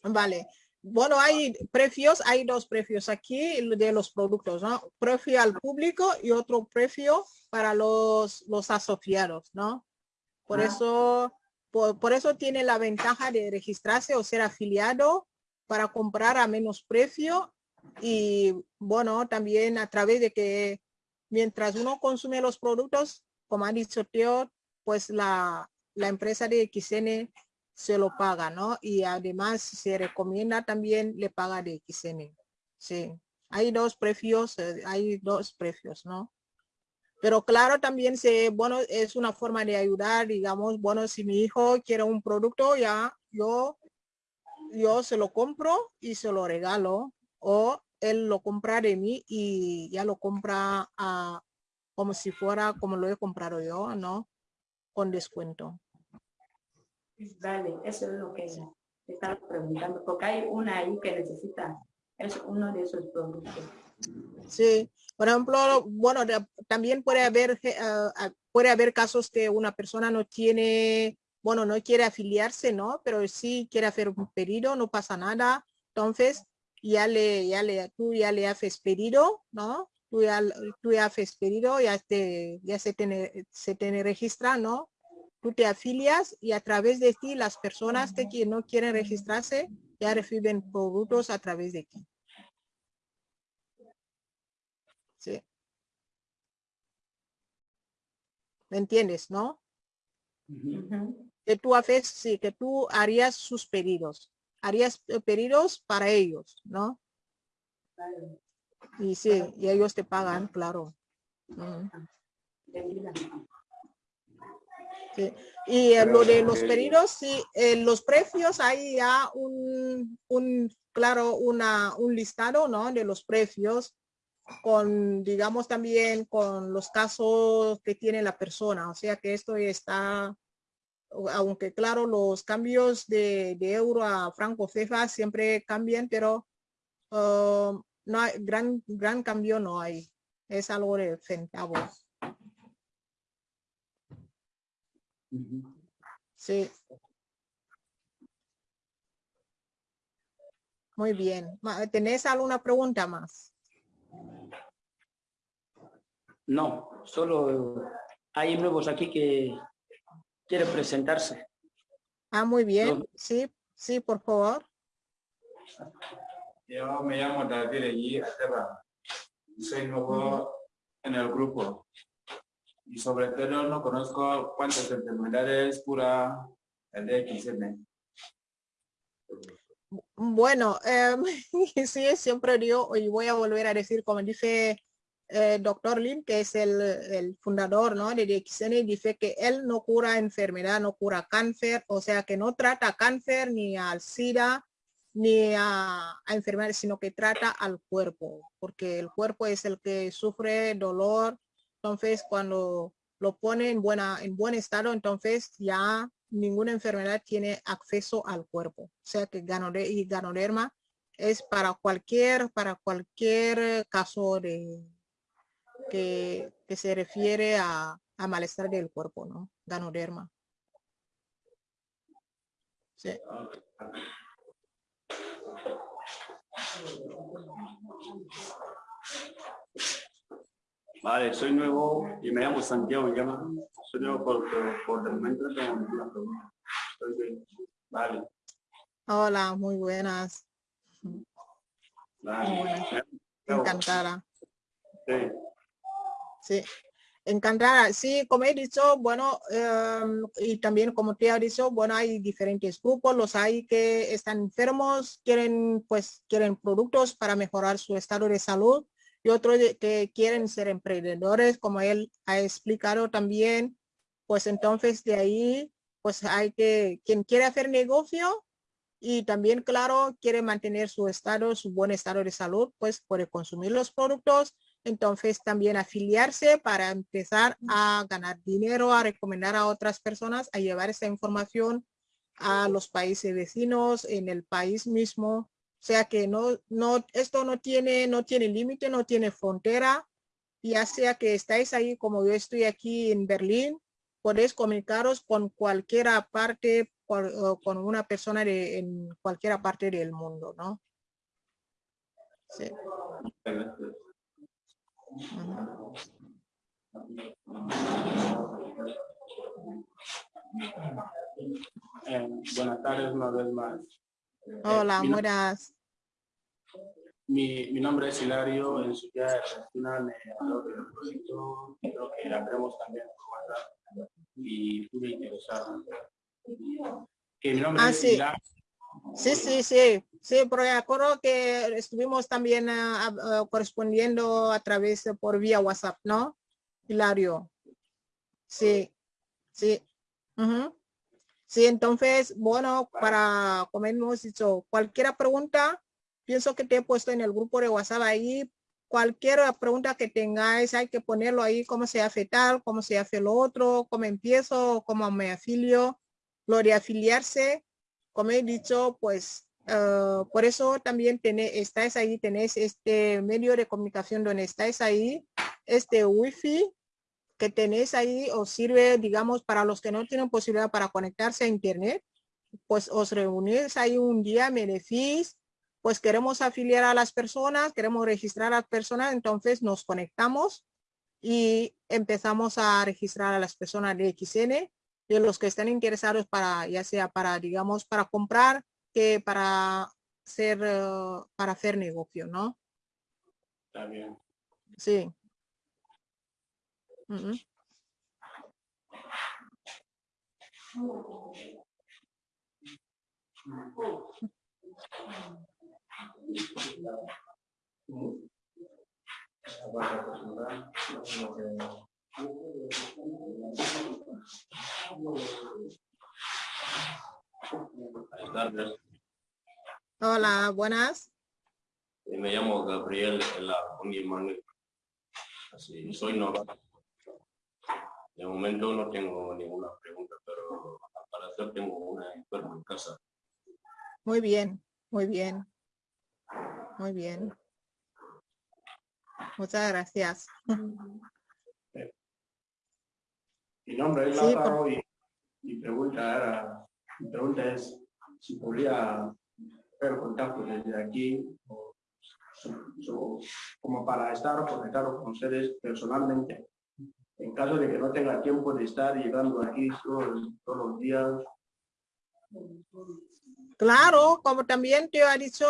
Vale. Bueno, hay precios, hay dos precios aquí de los productos, ¿no? Precio al público y otro precio para los, los asociados, ¿no? Por ah. eso, por, eso tiene la ventaja de registrarse o ser afiliado para comprar a menos precio y bueno, también a través de que mientras uno consume los productos, como ha dicho Teo, pues la, la empresa de XN se lo paga, ¿no? Y además se recomienda también le paga de XN. Sí, hay dos precios, eh, hay dos precios, ¿no? Pero claro, también se, bueno, es una forma de ayudar, digamos, bueno, si mi hijo quiere un producto, ya yo, yo se lo compro y se lo regalo, o él lo compra de mí y ya lo compra a, como si fuera como lo he comprado yo, ¿no? Con descuento. Vale, eso es lo que estaba preguntando, porque hay una ahí que necesita, es uno de esos productos. Sí, por ejemplo, bueno, también puede haber, ah, puede haber casos que una persona no tiene, bueno, no quiere afiliarse, ¿no? Pero sí quiere hacer un pedido, no pasa nada. Entonces, ya le, ya le, tú ya le haces pedido, ¿no? Tú ya, tú ya haces pedido, ya, te, ya se tiene, se tiene registra, ¿no? tú te afilias y a través de ti las personas que no quieren registrarse ya reciben productos a través de ti. Sí. ¿Me entiendes, no? Que tú haces, sí, que tú harías sus pedidos. Harías pedidos para ellos, ¿no? Y sí, y ellos te pagan, claro. Sí. Y eh, lo de los pedidos, sí, eh, los precios, hay ya un, un, claro, una, un listado, ¿no? De los precios con, digamos, también con los casos que tiene la persona. O sea que esto está, aunque claro, los cambios de, euro a franco cefa siempre cambian, pero uh, no hay, gran, gran cambio no hay. Es algo de centavos. Sí. Muy bien. ¿Tenés alguna pregunta más? No, solo hay nuevos aquí que quieren presentarse. Ah, muy bien. No. Sí, sí, por favor. Yo me llamo David allí, Esteban. Soy nuevo en el grupo. Y sobre todo no conozco cuántas enfermedades cura el DXM. Bueno, em, sí, siempre digo, y voy a volver a decir, como dice el doctor Lim, que es el, el fundador ¿no? de DXN, dice que él no cura enfermedad, no cura cáncer, o sea que no trata cáncer ni al SIDA, ni a, a enfermedades, sino que trata al cuerpo, porque el cuerpo es el que sufre dolor. Entonces, cuando lo pone en, buena, en buen estado, entonces ya ninguna enfermedad tiene acceso al cuerpo. O sea que ganoderma es para cualquier, para cualquier caso de que, que se refiere a, a malestar del cuerpo, ¿no? Ganoderma. Sí. Vale, soy nuevo y me llamo Santiago, me llama. Soy nuevo por, por, por el momento no tengo ninguna pregunta. Vale, Hola, muy buenas. vale. Muy buenas. Me llamo- Encantada. Sí. Sí, encantada. Sí, como he dicho, bueno, em, y también como te he dicho, bueno, hay diferentes grupos, los hay que están enfermos, quieren, pues, quieren productos para mejorar su estado de salud y otros que quieren ser emprendedores, como él ha explicado también, pues entonces de ahí, pues hay que, quien quiere hacer negocio y también, claro, quiere mantener su estado, su buen estado de salud, pues puede consumir los productos entonces también afiliarse para empezar a ganar dinero, a recomendar a otras personas, a llevar esa información a los países vecinos, en el país mismo. O sea que no, no, esto no tiene, no tiene límite, no tiene frontera. Ya sea que estáis ahí como yo estoy aquí en Berlín, podéis comunicaros con cualquiera parte, con una persona de, en cualquier parte del mundo, ¿no? Sí. Eh, buenas tardes una vez más. Eh, Hola, no- buenas. mi, mi nombre es Hilario, en su día de Argentina me habló del proyecto, creo que la tenemos también WhatsApp y estuve interesado. Que mi nombre Ah, es sí. Hilario. Sí, sí, sí, sí, porque acuerdo que estuvimos también ah, ah, correspondiendo a través de por vía WhatsApp, ¿no? Hilario. Sí, sí. Sí, entonces, bueno, para, como hemos dicho, cualquier pregunta, pienso que te he puesto en el grupo de WhatsApp ahí, cualquier pregunta que tengáis, hay que ponerlo ahí, cómo se hace tal, cómo se hace lo otro, cómo empiezo, cómo me afilio, lo de afiliarse, como he dicho, pues eh, por eso también tené, estáis ahí, tenéis este medio de comunicación donde estáis ahí, este wifi que tenéis ahí os sirve, digamos, para los que no tienen posibilidad para conectarse a internet, pues os reunís ahí un día, me decís, pues queremos afiliar a las personas, queremos registrar a las personas, entonces nos conectamos y empezamos a registrar a las personas de XN de los que están interesados para, ya sea para, digamos, para comprar, que para ser, eh, para hacer negocio, ¿no? Bien. Sí. Buenas tardes. Hola, buenas. Eh, Me llamo Gabriel Ela Manuel. Así, soy novato. De momento no tengo ninguna pregunta, pero al parecer tengo una enferma en casa. Muy bien, muy bien. Muy bien. Muchas gracias. Mi nombre es Sí, Lázaro y mi pregunta era, mi pregunta es si podría hacer contacto desde aquí o, o- como para estar conectado con ustedes personalmente. En caso de que no tenga tiempo de estar llegando aquí todos, todos los días, Claro, como también te ha dicho,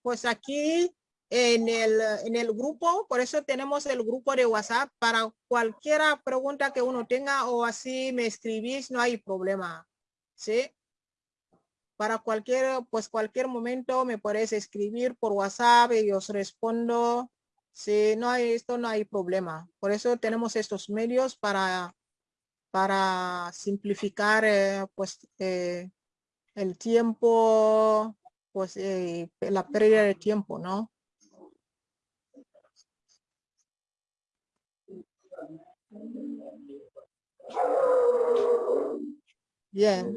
pues aquí en el, en el grupo, por eso tenemos el grupo de WhatsApp para cualquier pregunta que uno tenga o así me escribís, no hay problema. ¿Sí? Para cualquier, pues cualquier momento me podéis escribir por WhatsApp y os respondo. Sí, no hay, esto no hay problema. Por eso tenemos estos medios para, para simplificar, eh, pues, eh, el tiempo, pues eh, la pérdida de tiempo, ¿no? Bien.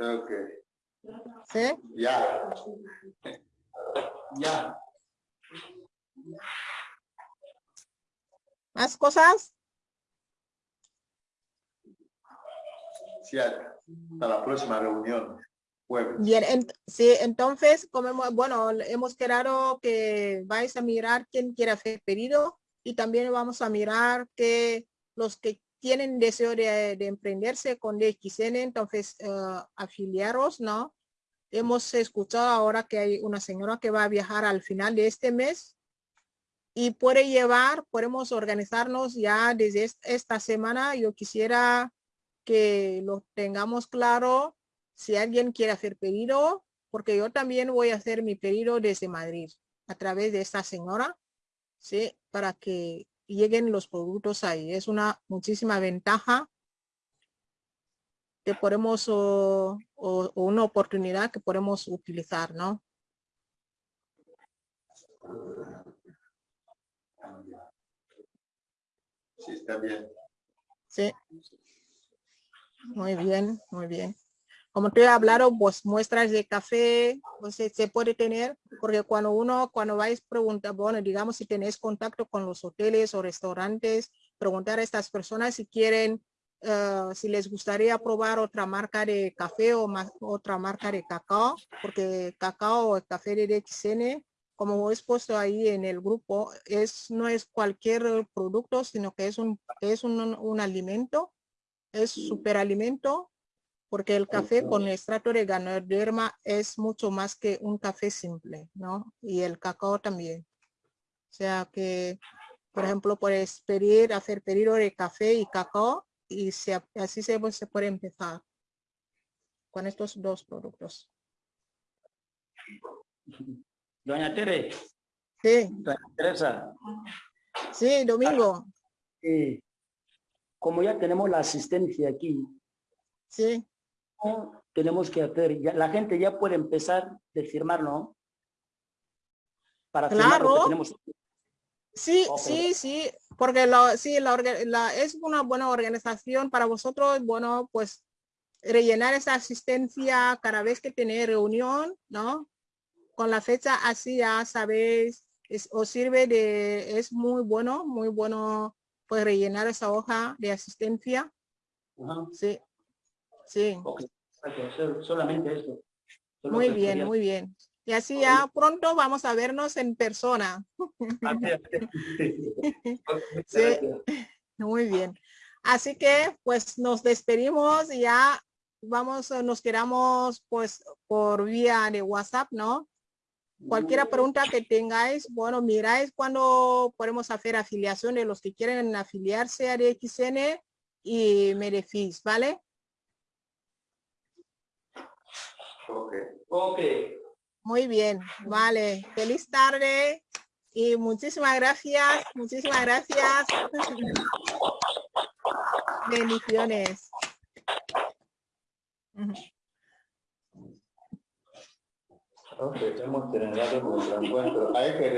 Ok, ¿Sí? ya. ya. ¿Más cosas? Sí, hasta la próxima reunión, Bien, ent- sí, entonces, como hemos- bueno, hemos quedado que vais a mirar quién quiere hacer pedido y también vamos a mirar que los que tienen deseo de, de emprenderse con DXN, entonces eh, afiliaros, ¿no? Hemos escuchado ahora que hay una señora que va a viajar al final de este mes y puede llevar, podemos organizarnos ya desde est- esta semana. Yo quisiera que lo tengamos claro si alguien quiere hacer pedido, porque yo también voy a hacer mi pedido desde Madrid a través de esta señora, ¿sí? Para que lleguen los productos ahí. Es una muchísima ventaja que podemos, o, o- o una oportunidad que podemos utilizar, ¿no? Sí, está bien. Sí. Muy bien, muy bien. Como te he hablado, pues muestras de café, pues se, puede tener, porque cuando uno, cuando vais preguntar, bueno, digamos si tenéis contacto con los hoteles o restaurantes, preguntar a estas personas si quieren, eh, si les gustaría probar otra marca de café o más, otra marca de cacao, porque cacao o el café de DXN, como es puesto ahí en el grupo, es, no es cualquier producto, sino que es un, es un, un alimento, es superalimento, porque el café con extracto de ganoderma es mucho más que un café simple, ¿no? Y el cacao también. O sea que, por ejemplo, puedes pedir, hacer pedido de café y cacao y se, así se, se puede empezar con estos dos productos. Doña Tere, Sí, doña Teresa, sí, Domingo, eh, como ya tenemos la asistencia aquí, sí. ¿Cómo tenemos que hacer? Ya, la gente ya puede empezar de firmar, ¿no? Para firmar lo que Claro. tenemos. Sí, Ok. sí, sí, porque lo, sí, la, la- es una buena organización para vosotros, bueno, pues rellenar esa asistencia cada vez que tenéis reunión, ¿no? Con la fecha así ya sabéis, es- os sirve de, es muy bueno, muy bueno, pues rellenar esa hoja de asistencia, sí, sí, solamente eso. Solo muy bien, quería- muy bien. Y así ya pronto vamos a vernos en persona. Sí. Muy bien. Así que pues nos despedimos y ya vamos, nos quedamos pues por vía de WhatsApp, ¿no? Cualquier pregunta que tengáis, bueno, miráis cuando podemos hacer afiliación de los que quieren afiliarse a DXN y me decís, ¿vale? Ok. Ok. Muy bien, vale. Feliz tarde y muchísimas gracias, muchísimas gracias. Bendiciones. Ok, hemos terminado nuestro encuentro. Hay que